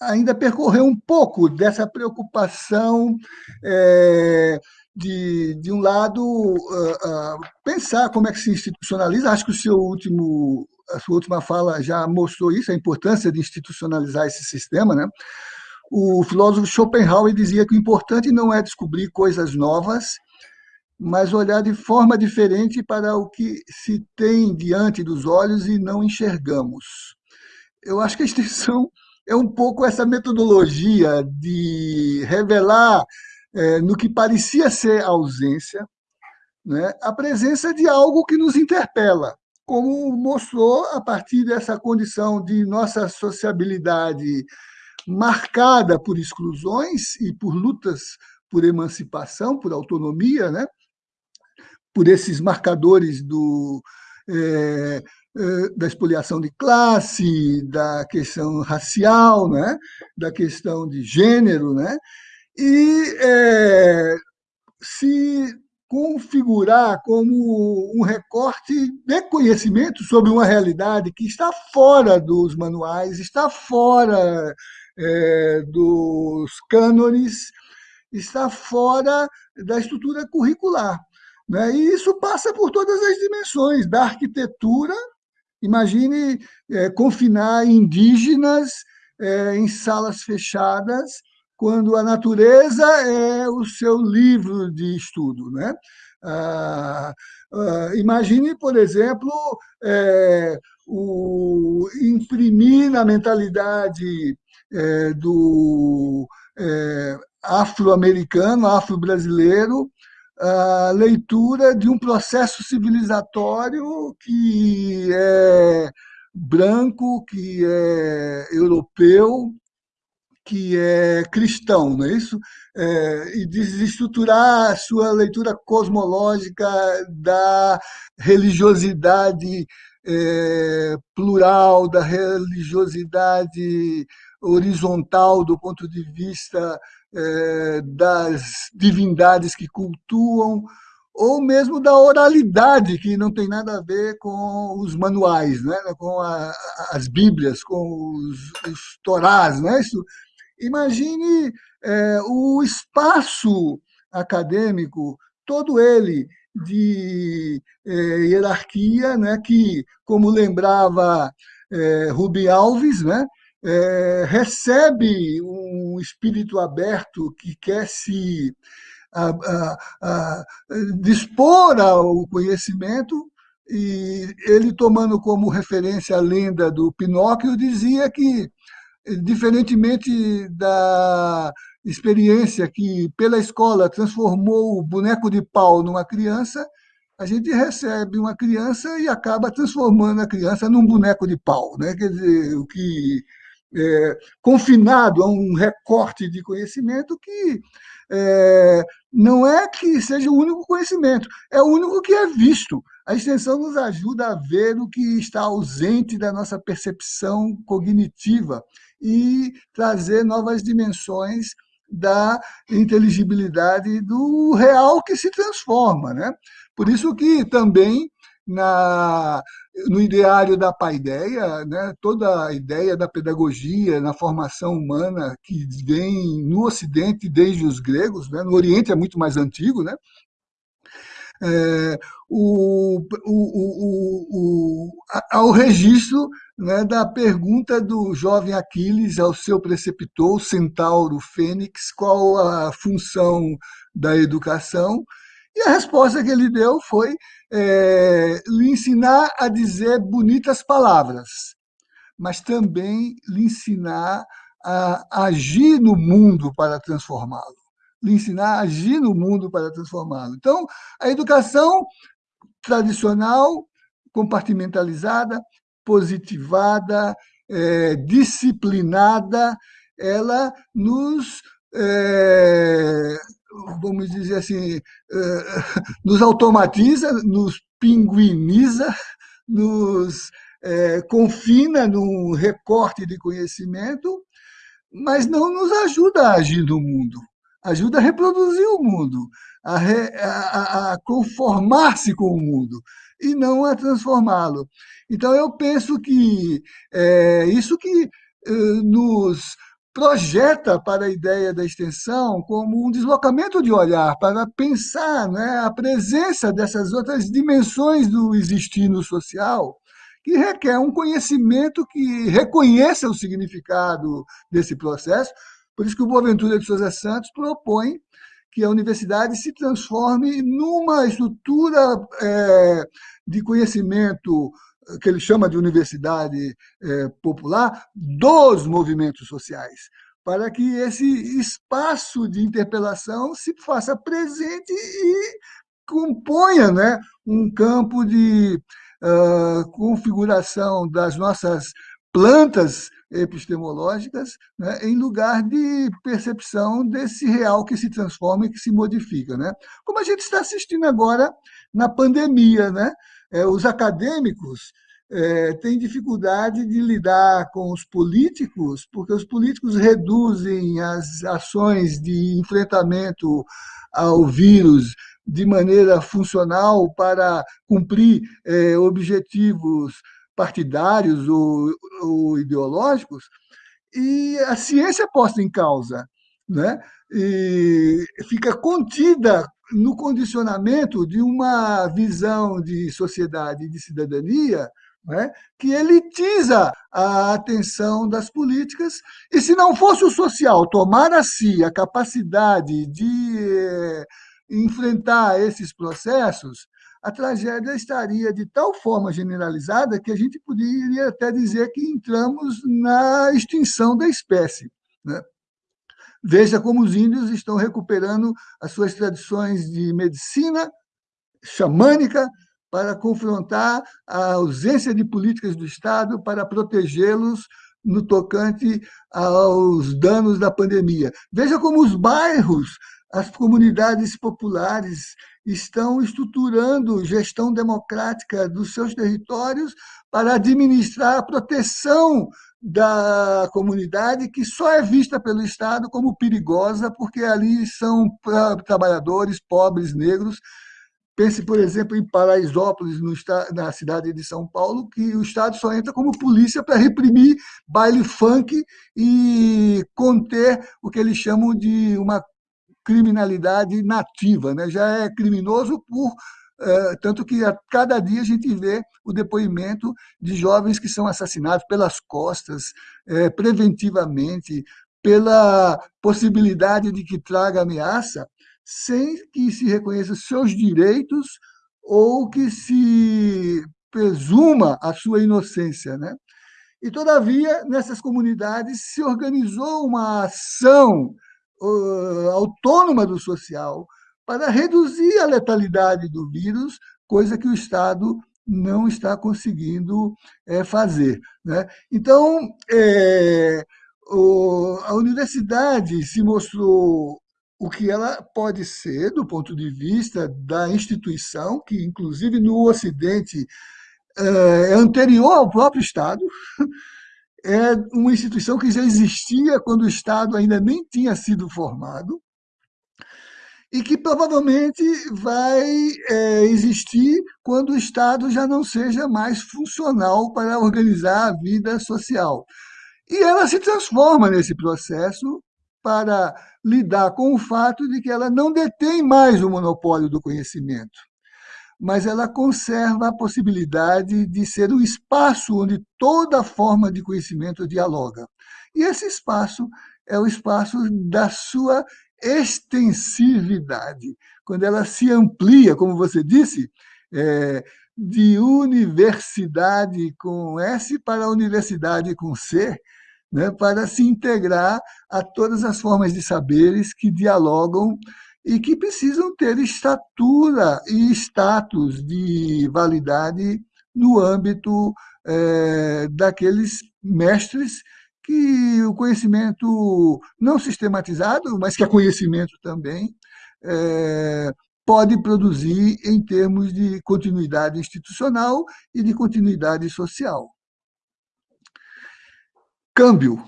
ainda percorrer um pouco dessa preocupação é, de, de um lado, uh, uh, pensar como é que se institucionaliza. Acho que o seu último, a sua última fala já mostrou isso, a importância de institucionalizar esse sistema. Né? O filósofo Schopenhauer dizia que o importante não é descobrir coisas novas, mas olhar de forma diferente para o que se tem diante dos olhos e não enxergamos. Eu acho que a extensão é um pouco essa metodologia de revelar é, no que parecia ser ausência, né, a presença de algo que nos interpela, como mostrou a partir dessa condição de nossa sociabilidade marcada por exclusões e por lutas por emancipação, por autonomia, né? por esses marcadores do, é, da expoliação de classe, da questão racial, né? da questão de gênero, né? e é, se configurar como um recorte de conhecimento sobre uma realidade que está fora dos manuais, está fora é, dos cânones, está fora da estrutura curricular. Né? E isso passa por todas as dimensões da arquitetura. Imagine é, confinar indígenas é, em salas fechadas, quando a natureza é o seu livro de estudo. Né? Ah, ah, imagine, por exemplo, é, o imprimir na mentalidade é, do é, afro-americano, afro-brasileiro, a leitura de um processo civilizatório que é branco, que é europeu, que é cristão, não é isso? É, e desestruturar a sua leitura cosmológica da religiosidade é, plural, da religiosidade horizontal do ponto de vista é, das divindades que cultuam, ou mesmo da oralidade, que não tem nada a ver com os manuais, né? com a, as bíblias, com os, os torás. Né? Isso, imagine é, o espaço acadêmico, todo ele de é, hierarquia, né? que, como lembrava é, Rubi Alves, né? É, recebe um espírito aberto que quer se a, a, a, dispor ao conhecimento, e ele, tomando como referência a lenda do Pinóquio, dizia que, diferentemente da experiência que, pela escola, transformou o boneco de pau numa criança, a gente recebe uma criança e acaba transformando a criança num boneco de pau. Né? Quer dizer, o que é, confinado a um recorte de conhecimento que é, não é que seja o único conhecimento, é o único que é visto. A extensão nos ajuda a ver o que está ausente da nossa percepção cognitiva e trazer novas dimensões da inteligibilidade do real que se transforma. Né? Por isso que também na, no ideário da paideia, né, toda a ideia da pedagogia na formação humana que vem no Ocidente desde os gregos, né, no Oriente é muito mais antigo, né, é, o, o, o, ao registro né, da pergunta do jovem Aquiles ao seu preceptor, o centauro Fênix, qual a função da educação, e a resposta que ele deu foi é, lhe ensinar a dizer bonitas palavras, mas também lhe ensinar a agir no mundo para transformá-lo. Lhe ensinar a agir no mundo para transformá-lo. Então, a educação tradicional, compartimentalizada, positivada, é, disciplinada, ela nos é, vamos dizer assim, eh, nos automatiza, nos pinguiniza, nos é, confina num recorte de conhecimento, mas não nos ajuda a agir no mundo, ajuda a reproduzir o mundo, a, a, a conformar-se com o mundo e não a transformá-lo. Então, eu penso que é isso que nos projeta para a ideia da extensão como um deslocamento de olhar, para pensar né, a presença dessas outras dimensões do existir no social, que requer um conhecimento que reconheça o significado desse processo. Por isso que o Boaventura de Souza Santos propõe que a universidade se transforme numa estrutura é, de conhecimento que ele chama de universidade é, popular, dos movimentos sociais, para que esse espaço de interpelação se faça presente e componha né, um campo de uh, configuração das nossas plantas epistemológicas, né, em lugar de percepção desse real que se transforma e que se modifica. Né? Como a gente está assistindo agora na pandemia, né? É, os acadêmicos é, têm dificuldade de lidar com os políticos, porque os políticos reduzem as ações de enfrentamento ao vírus de maneira funcional para cumprir é, objetivos partidários ou, ou, ideológicos, e a ciência é posta em causa, né? e fica contida no condicionamento de uma visão de sociedade e de cidadania né, que elitiza a atenção das políticas, e se não fosse o social tomar a si a capacidade de eh, enfrentar esses processos, a tragédia estaria de tal forma generalizada que a gente poderia até dizer que entramos na extinção da espécie. Né? Veja como os índios estão recuperando as suas tradições de medicina xamânica para confrontar a ausência de políticas do Estado para protegê-los no tocante aos danos da pandemia. Veja como os bairros, as comunidades populares estão estruturando gestão democrática dos seus territórios para administrar a proteção da comunidade que só é vista pelo Estado como perigosa, porque ali são trabalhadores pobres, negros. Pense, por exemplo, em Paraisópolis, no, na cidade de São Paulo, que o Estado só entra como polícia para reprimir baile funk e conter o que eles chamam de uma criminalidade nativa. Né? Já é criminoso por tanto que a cada dia a gente vê o depoimento de jovens que são assassinados pelas costas, é, preventivamente, pela possibilidade de que traga ameaça, sem que se reconheça seus direitos ou que se presuma a sua inocência. Né? E, todavia, nessas comunidades se organizou uma ação uh, autônoma do social, para reduzir a letalidade do vírus, coisa que o Estado não está conseguindo é, fazer. Né? Então, é, o, a universidade se mostrou o que ela pode ser do ponto de vista da instituição, que inclusive no Ocidente é, é anterior ao próprio Estado, é uma instituição que já existia quando o Estado ainda nem tinha sido formado, e que provavelmente vai é, existir quando o Estado já não seja mais funcional para organizar a vida social. E ela se transforma nesse processo para lidar com o fato de que ela não detém mais o monopólio do conhecimento, mas ela conserva a possibilidade de ser um espaço onde toda forma de conhecimento dialoga. E esse espaço é o espaço da sua extensividade, quando ela se amplia, como você disse, é, de universidade com S para universidade com C, né, para se integrar a todas as formas de saberes que dialogam e que precisam ter estatura e status de validade no âmbito é, daqueles mestres que o conhecimento não sistematizado, mas que é conhecimento também, é, pode produzir em termos de continuidade institucional e de continuidade social. Câmbio.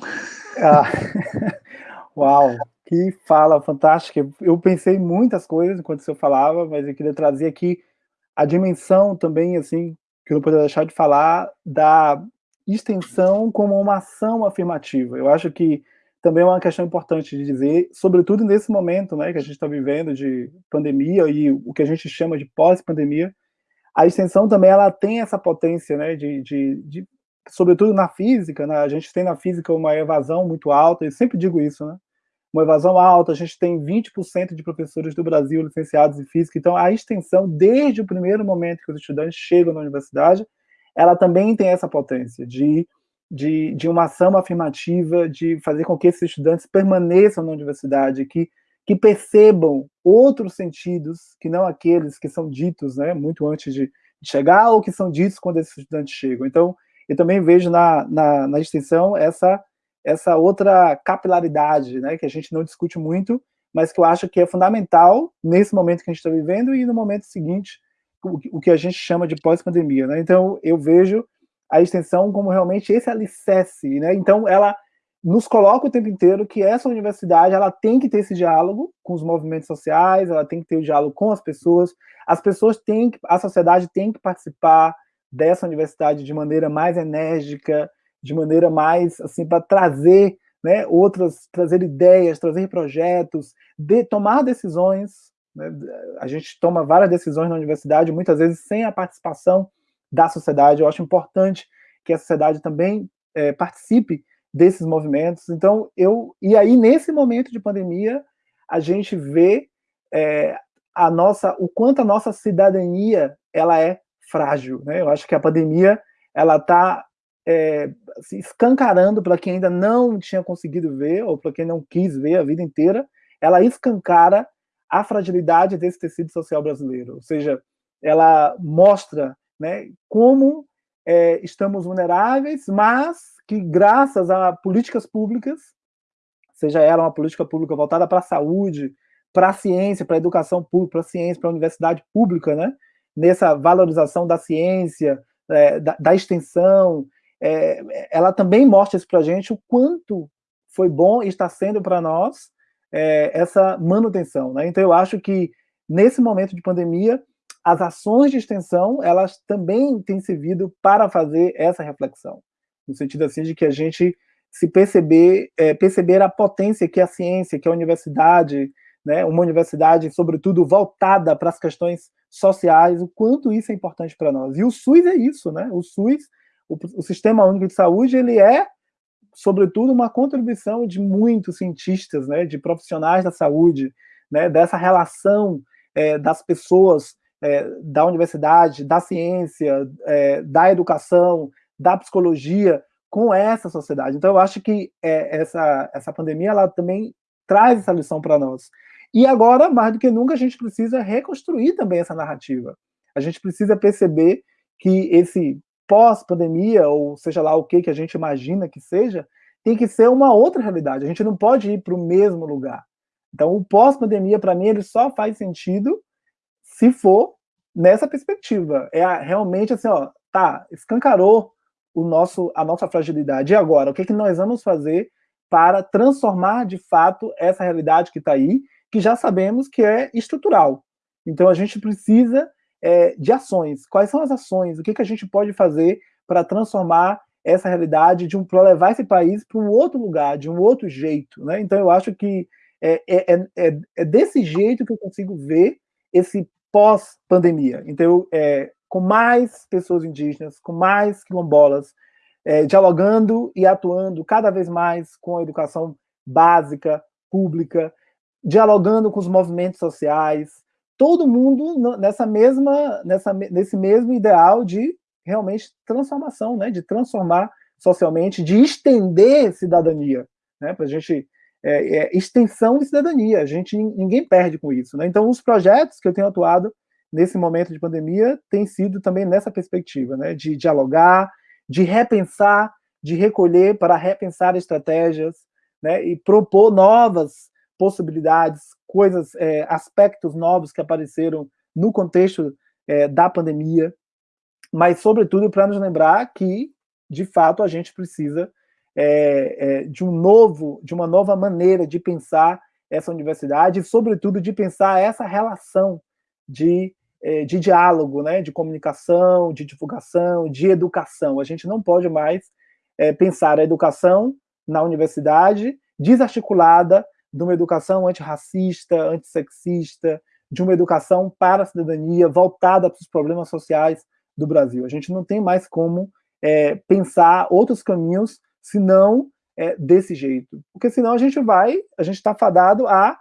Ah, uau, que fala fantástica. Eu pensei muitas coisas enquanto você falava, mas eu queria trazer aqui a dimensão também, assim, que eu não poderia deixar de falar, da extensão como uma ação afirmativa. Eu acho que também é uma questão importante de dizer, sobretudo nesse momento né, que a gente está vivendo de pandemia e o que a gente chama de pós-pandemia, a extensão também ela tem essa potência né, de, de, de sobretudo na física, né, a gente tem na física uma evasão muito alta, eu sempre digo isso, né, uma evasão alta, a gente tem 20% de professores do Brasil licenciados em física, então a extensão, desde o primeiro momento que os estudantes chegam na universidade, ela também tem essa potência de, de, de uma ação afirmativa, de fazer com que esses estudantes permaneçam na universidade, que, que percebam outros sentidos, que não aqueles que são ditos né, muito antes de chegar, ou que são ditos quando esses estudantes chegam. Então, eu também vejo na, na, na extensão essa, essa outra capilaridade, né, que a gente não discute muito, mas que eu acho que é fundamental nesse momento que a gente está vivendo e no momento seguinte, o, que a gente chama de pós-pandemia. Né? Então, eu vejo a extensão como realmente esse alicerce, né? Então, ela nos coloca o tempo inteiro que essa universidade ela tem que ter esse diálogo com os movimentos sociais, ela tem que ter o diálogo com as pessoas, as pessoas têm que, a sociedade tem que participar, dessa universidade de maneira mais enérgica, de maneira mais assim para trazer, né, outras, trazer ideias, trazer projetos, de tomar decisões. Né? A gente toma várias decisões na universidade, muitas vezes sem a participação da sociedade. Eu acho importante que a sociedade também é, participe desses movimentos. Então, eu e aí nesse momento de pandemia a gente vê é, a nossa, o quanto a nossa cidadania ela é frágil. Né? Eu acho que a pandemia ela está é, assim, escancarando para quem ainda não tinha conseguido ver, ou para quem não quis ver a vida inteira, ela escancara a fragilidade desse tecido social brasileiro. Ou seja, ela mostra né, como é, estamos vulneráveis, mas que graças a políticas públicas, seja ela uma política pública voltada para a saúde, para a ciência, para a educação pública, para a ciência, para a universidade pública, né, nessa valorização da ciência, é, da, da, extensão, é, ela também mostra isso para a gente o quanto foi bom e está sendo para nós é, essa manutenção. Né? Então, eu acho que nesse momento de pandemia, as ações de extensão, elas também têm servido para fazer essa reflexão, no sentido assim de que a gente se perceber, é, perceber a potência que a ciência, que a universidade, né, uma universidade, sobretudo, voltada para as questões sociais, o quanto isso é importante para nós. E o SUS é isso, né? O SUS, o, o, Sistema Único de Saúde, ele é, sobretudo, uma contribuição de muitos cientistas, né, de profissionais da saúde, né, dessa relação é, das pessoas é, da universidade, da ciência, é, da educação, da psicologia com essa sociedade. Então, eu acho que é, essa, essa pandemia ela também traz essa lição para nós. E agora, mais do que nunca, a gente precisa reconstruir também essa narrativa. A gente precisa perceber que esse pós-pandemia, ou seja lá o que, que a gente imagina que seja, tem que ser uma outra realidade. A gente não pode ir para o mesmo lugar. Então, o pós-pandemia, para mim, ele só faz sentido se for nessa perspectiva. É realmente assim, ó, tá, escancarou o nosso, a nossa fragilidade. E agora, o que, que nós vamos fazer para transformar, de fato, essa realidade que está aí que já sabemos que é estrutural. Então a gente precisa é, de ações. Quais são as ações? O que, que a gente pode fazer para transformar essa realidade, de um, para levar esse país para um outro lugar, de um outro jeito? Né? Então eu acho que é, é, é, é desse jeito que eu consigo ver esse pós-pandemia. Então, é, com mais pessoas indígenas, com mais quilombolas, é, dialogando e atuando cada vez mais com a educação básica, pública, dialogando com os movimentos sociais, todo mundo nessa mesma, nessa, nesse mesmo ideal de realmente transformação, né, de transformar socialmente, de estender cidadania, né, para a gente é, é, extensão de cidadania, a gente ninguém perde com isso, né? Então os projetos que eu tenho atuado nesse momento de pandemia têm sido também nessa perspectiva, né, de dialogar, de repensar, de recolher para repensar estratégias, né, e propor novas possibilidades, coisas, é, aspectos novos que apareceram no contexto é, da pandemia, mas, sobretudo, para nos lembrar que, de fato, a gente precisa é, é, de um novo, de uma nova maneira de pensar essa universidade e, sobretudo, de pensar essa relação de, é, de diálogo, né, de comunicação, de divulgação, de educação. A gente não pode mais é, pensar a educação na universidade desarticulada de uma educação antirracista, antissexista, de uma educação para a cidadania, voltada para os problemas sociais do Brasil. A gente não tem mais como é, pensar outros caminhos senão é, desse jeito. Porque senão a gente vai, a gente está fadado a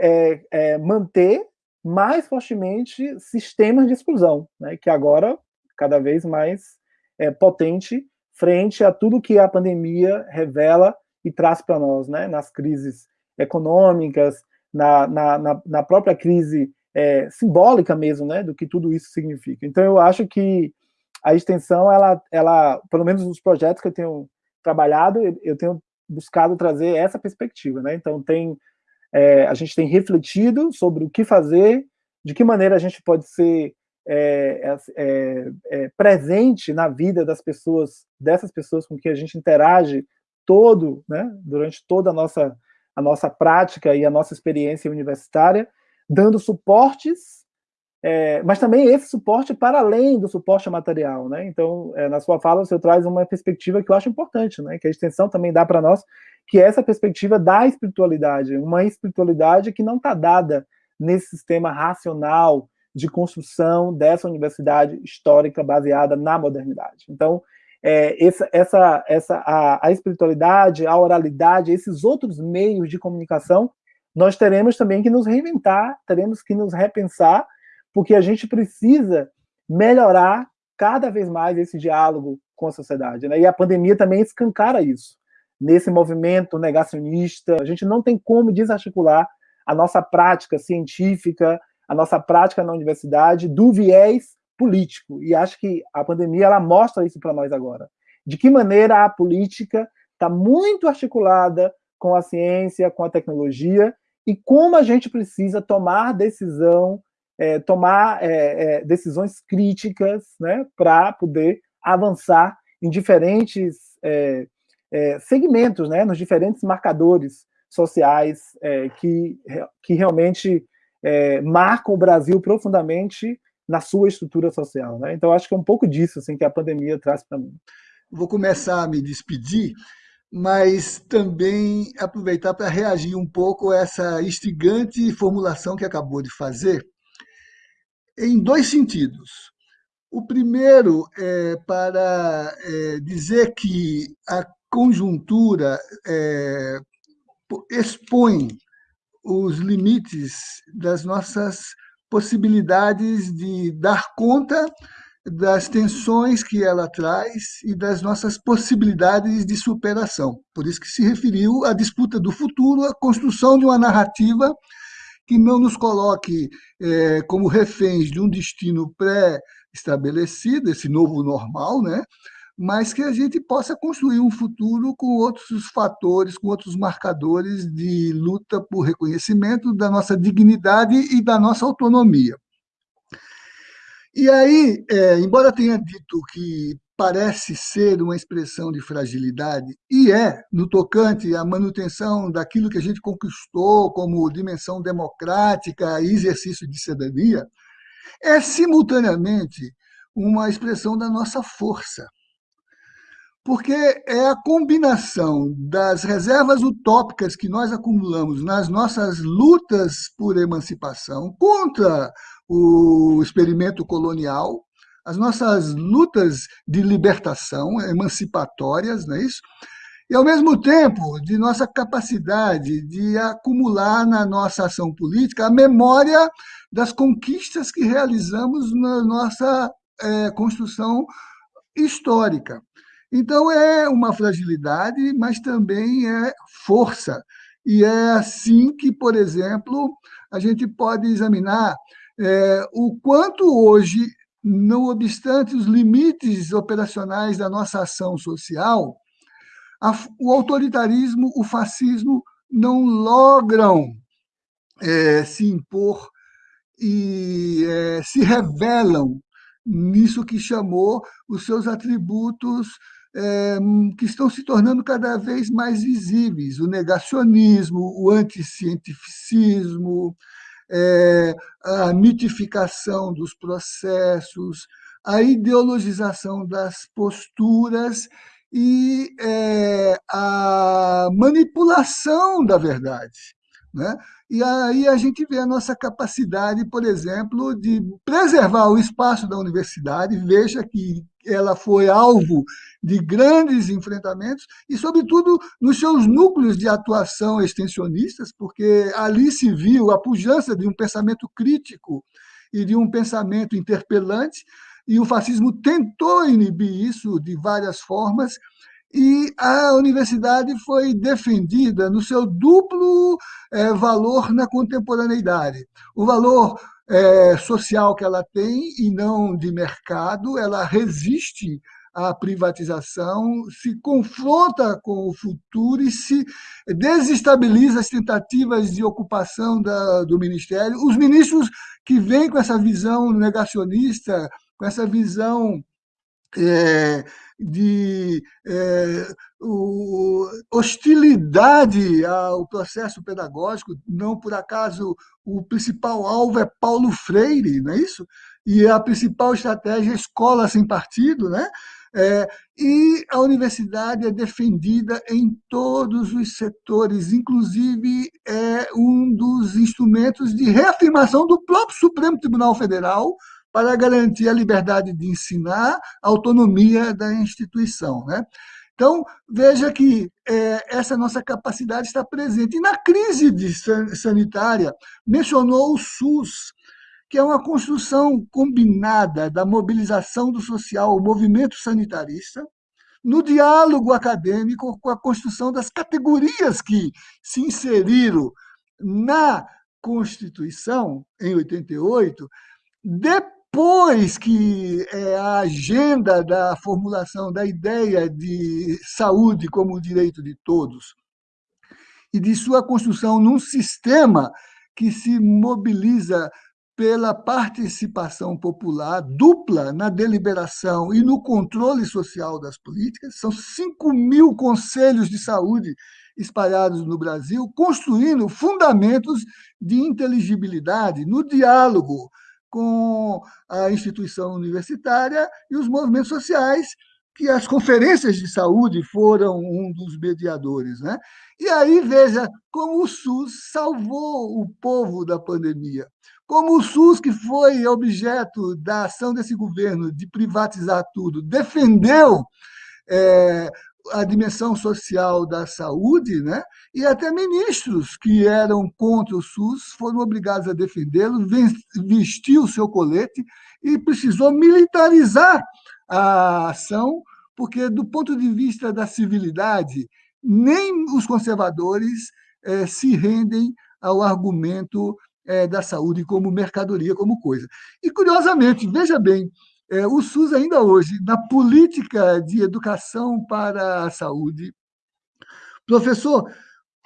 é, é, manter mais fortemente sistemas de exclusão, né, que agora cada vez mais é, potente frente a tudo que a pandemia revela e traz para nós, né, nas crises econômicas, na, na, na própria crise é, simbólica mesmo, né, do que tudo isso significa. Então, eu acho que a extensão, ela, ela, pelo menos nos projetos que eu tenho trabalhado, eu tenho buscado trazer essa perspectiva, né? Então, tem, é, a gente tem refletido sobre o que fazer, de que maneira a gente pode ser é, é, é, presente na vida das pessoas, dessas pessoas com quem a gente interage todo, né, durante toda a nossa, a nossa prática e a nossa experiência universitária, dando suportes, é, mas também esse suporte para além do suporte material, né? Então, é, na sua fala, você traz uma perspectiva que eu acho importante, né? Que a extensão também dá para nós, que é essa perspectiva da espiritualidade, uma espiritualidade que não está dada nesse sistema racional de construção dessa universidade histórica baseada na modernidade. Então, é, essa, essa, essa, a, a espiritualidade, a oralidade, esses outros meios de comunicação, nós teremos também que nos reinventar, teremos que nos repensar, porque a gente precisa melhorar cada vez mais esse diálogo com a sociedade. Né? E a pandemia também escancara isso. Nesse movimento negacionista, a gente não tem como desarticular a nossa prática científica, a nossa prática na universidade do viés político. E acho que a pandemia ela mostra isso para nós agora. De que maneira a política está muito articulada com a ciência, com a tecnologia, e como a gente precisa tomar decisão, é, tomar é, é, decisões críticas né, para poder avançar em diferentes é, é, segmentos, né, nos diferentes marcadores sociais é, que, que realmente marcam o Brasil profundamente na sua estrutura social. Né? Então, acho que é um pouco disso assim, que a pandemia traz para mim. Vou começar a me despedir, mas também aproveitar para reagir um pouco a essa instigante formulação que acabou de fazer, em dois sentidos. O primeiro é para é, dizer que a conjuntura é, expõe os limites das nossas possibilidades de dar conta das tensões que ela traz e das nossas possibilidades de superação. Por isso que se referiu à disputa do futuro, à construção de uma narrativa que não nos coloque é, como reféns de um destino pré-estabelecido, esse novo normal, né? Mas que a gente possa construir um futuro com outros fatores, com outros marcadores de luta por reconhecimento da nossa dignidade e da nossa autonomia. E aí, é, embora tenha dito que parece ser uma expressão de fragilidade, e é, no tocante à manutenção daquilo que a gente conquistou como dimensão democrática e exercício de cidadania, é simultaneamente uma expressão da nossa força. Porque é a combinação das reservas utópicas que nós acumulamos nas nossas lutas por emancipação contra o experimento colonial, as nossas lutas de libertação emancipatórias, não é isso? E, ao mesmo tempo, de nossa capacidade de acumular na nossa ação política a memória das conquistas que realizamos na nossa é, construção histórica. Então, é uma fragilidade, mas também é força. E é assim que, por exemplo, a gente pode examinar é, o quanto hoje, não obstante os limites operacionais da nossa ação social, a, o autoritarismo, o fascismo não logram é, se impor e é, se revelam nisso que chamou os seus atributos que estão se tornando cada vez mais visíveis: o negacionismo, o anticientificismo, é, a mitificação dos processos, a ideologização das posturas e é, a manipulação da verdade. Né? E aí a gente vê a nossa capacidade, por exemplo, de preservar o espaço da universidade. Veja que ela foi alvo de grandes enfrentamentos e, sobretudo, nos seus núcleos de atuação extensionistas, porque ali se viu a pujança de um pensamento crítico e de um pensamento interpelante, e o fascismo tentou inibir isso de várias formas, e a universidade foi defendida no seu duplo é, valor na contemporaneidade. O valor é, social que ela tem e não de mercado, ela resiste à privatização, se confronta com o futuro e se desestabiliza as tentativas de ocupação da, do ministério. Os ministros que vêm com essa visão negacionista, com essa visão é, de é, o, hostilidade ao processo pedagógico, não por acaso o principal alvo é Paulo Freire, não é isso? E a principal estratégia é escola sem partido, né? É, e a universidade é defendida em todos os setores, inclusive é um dos instrumentos de reafirmação do próprio Supremo Tribunal Federal, para garantir a liberdade de ensinar, a autonomia da instituição. Né? Então, veja que é, essa nossa capacidade está presente. E na crise sanitária, mencionou o SUS, que é uma construção combinada da mobilização do social, o movimento sanitarista, no diálogo acadêmico com a construção das categorias que se inseriram na Constituição, em 88, depois depois que é, a agenda da formulação da ideia de saúde como direito de todos e de sua construção num sistema que se mobiliza pela participação popular dupla na deliberação e no controle social das políticas. São 5 mil conselhos de saúde espalhados no Brasil, construindo fundamentos de inteligibilidade no diálogo com a instituição universitária e os movimentos sociais, que as conferências de saúde foram um dos mediadores. Né? E aí veja como o SUS salvou o povo da pandemia. Como o SUS, que foi objeto da ação desse governo de privatizar tudo, defendeu é, a dimensão social da saúde, né? e até ministros que eram contra o SUS foram obrigados a defendê-lo, vestir o seu colete e precisou militarizar a ação, porque, do ponto de vista da civilidade, nem os conservadores eh, se rendem ao argumento eh, da saúde como mercadoria, como coisa. E, curiosamente, veja bem, é, o SUS, ainda hoje, na política de educação para a saúde, professor,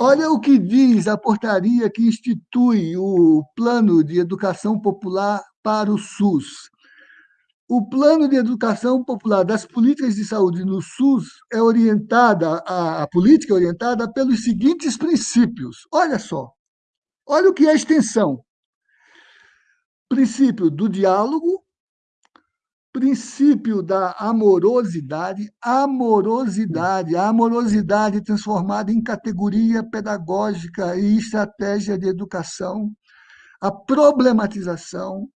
olha o que diz a portaria que institui o Plano de Educação Popular para o SUS. O plano de educação popular das políticas de saúde no SUS é orientada, a, a política é orientada pelos seguintes princípios. Olha só, olha o que é a extensão. Princípio do diálogo, princípio da amorosidade, amorosidade, amorosidade transformada em categoria pedagógica e estratégia de educação, a problematização,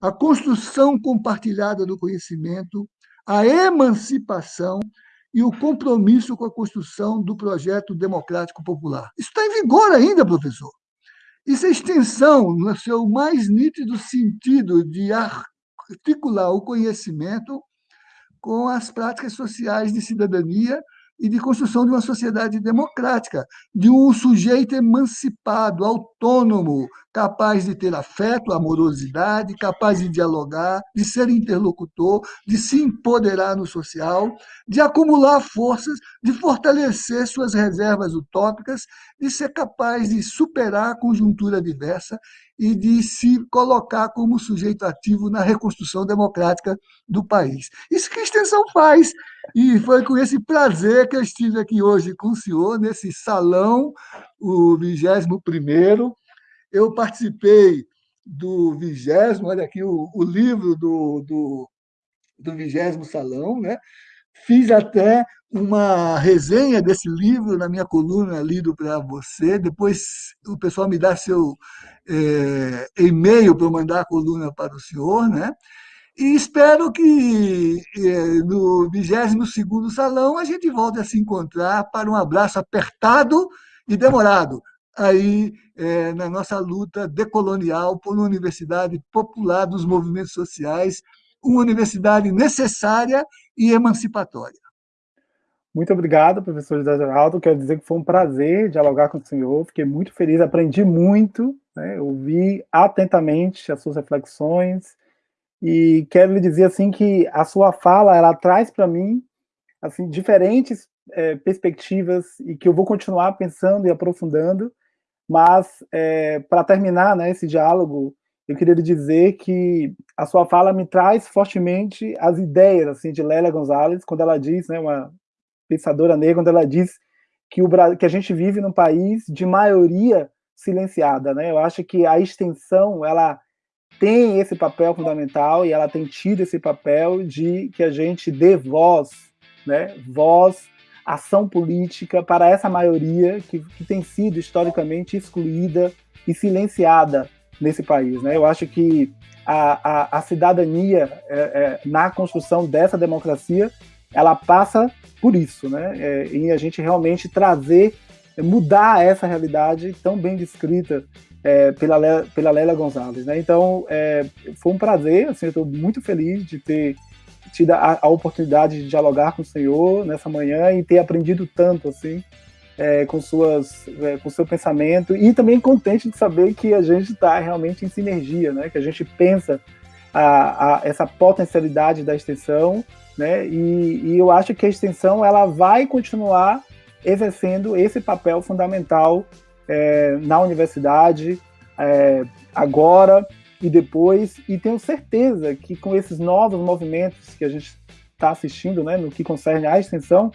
a construção compartilhada do conhecimento, a emancipação e o compromisso com a construção do projeto democrático popular. Isso está em vigor ainda, professor. Isso é extensão, no seu mais nítido sentido de articular o conhecimento com as práticas sociais de cidadania e de construção de uma sociedade democrática, de um sujeito emancipado, autônomo, capaz de ter afeto, amorosidade, capaz de dialogar, de ser interlocutor, de se empoderar no social, de acumular forças, de fortalecer suas reservas utópicas, de ser capaz de superar a conjuntura diversa e de se colocar como sujeito ativo na reconstrução democrática do país. Isso que a extensão faz. E foi com esse prazer que eu estive aqui hoje com o senhor, nesse salão, o 21 Eu participei do vigésimo, olha aqui o, o livro do, do, do vigésimo salão, né? fiz até uma resenha desse livro na minha coluna Lido para Você. Depois o pessoal me dá seu é, e-mail para eu mandar a coluna para o senhor, né? E espero que é, no 22º Salão a gente volte a se encontrar para um abraço apertado e demorado aí é, na nossa luta decolonial por uma universidade popular dos movimentos sociais, uma universidade necessária e emancipatória. Muito obrigado, professor José Geraldo. Quero dizer que foi um prazer dialogar com o senhor. Fiquei muito feliz, aprendi muito, né? ouvi atentamente as suas reflexões e quero lhe dizer assim que a sua fala ela traz para mim assim diferentes é, perspectivas e que eu vou continuar pensando e aprofundando. Mas é, para terminar, né, esse diálogo, eu queria dizer que a sua fala me traz fortemente as ideias assim de Lélia Gonzalez quando ela diz, né, uma pensadora negra, quando ela diz que, o, que a gente vive num país de maioria silenciada. Né? Eu acho que a extensão ela tem esse papel fundamental e ela tem tido esse papel de que a gente dê voz, né? voz, ação política para essa maioria que, que tem sido historicamente excluída e silenciada nesse país. Né? Eu acho que a, a, a cidadania é, é, na construção dessa democracia ela passa por isso, né? É, em a gente realmente trazer, mudar essa realidade tão bem descrita é, pela, pela Lélia Gonzalez, né? Então, é, foi um prazer, assim, eu estou muito feliz de ter tido a, a, oportunidade de dialogar com o senhor nessa manhã e ter aprendido tanto, assim, é, com suas, é, com seu pensamento e também contente de saber que a gente está realmente em sinergia, né? Que a gente pensa a, a, essa potencialidade da extensão né? E, e, eu acho que a extensão ela vai continuar exercendo esse papel fundamental é, na universidade, é, agora e depois, e tenho certeza que com esses novos movimentos que a gente está assistindo, né, no que concerne à extensão,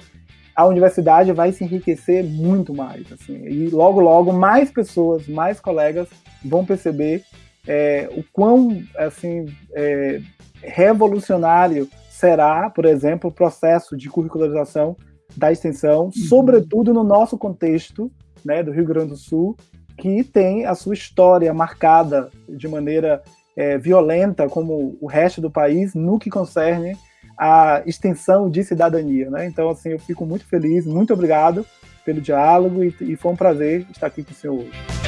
a universidade vai se enriquecer muito mais, assim, e logo logo mais pessoas, mais colegas vão perceber é, o quão assim é, revolucionário será, por exemplo, o processo de curricularização da extensão, uhum. sobretudo no nosso contexto né, do Rio Grande do Sul, que tem a sua história marcada de maneira é, violenta, como o resto do país, no que concerne a extensão de cidadania. Né? Então, assim, eu fico muito feliz, muito obrigado pelo diálogo e, e foi um prazer estar aqui com o senhor hoje.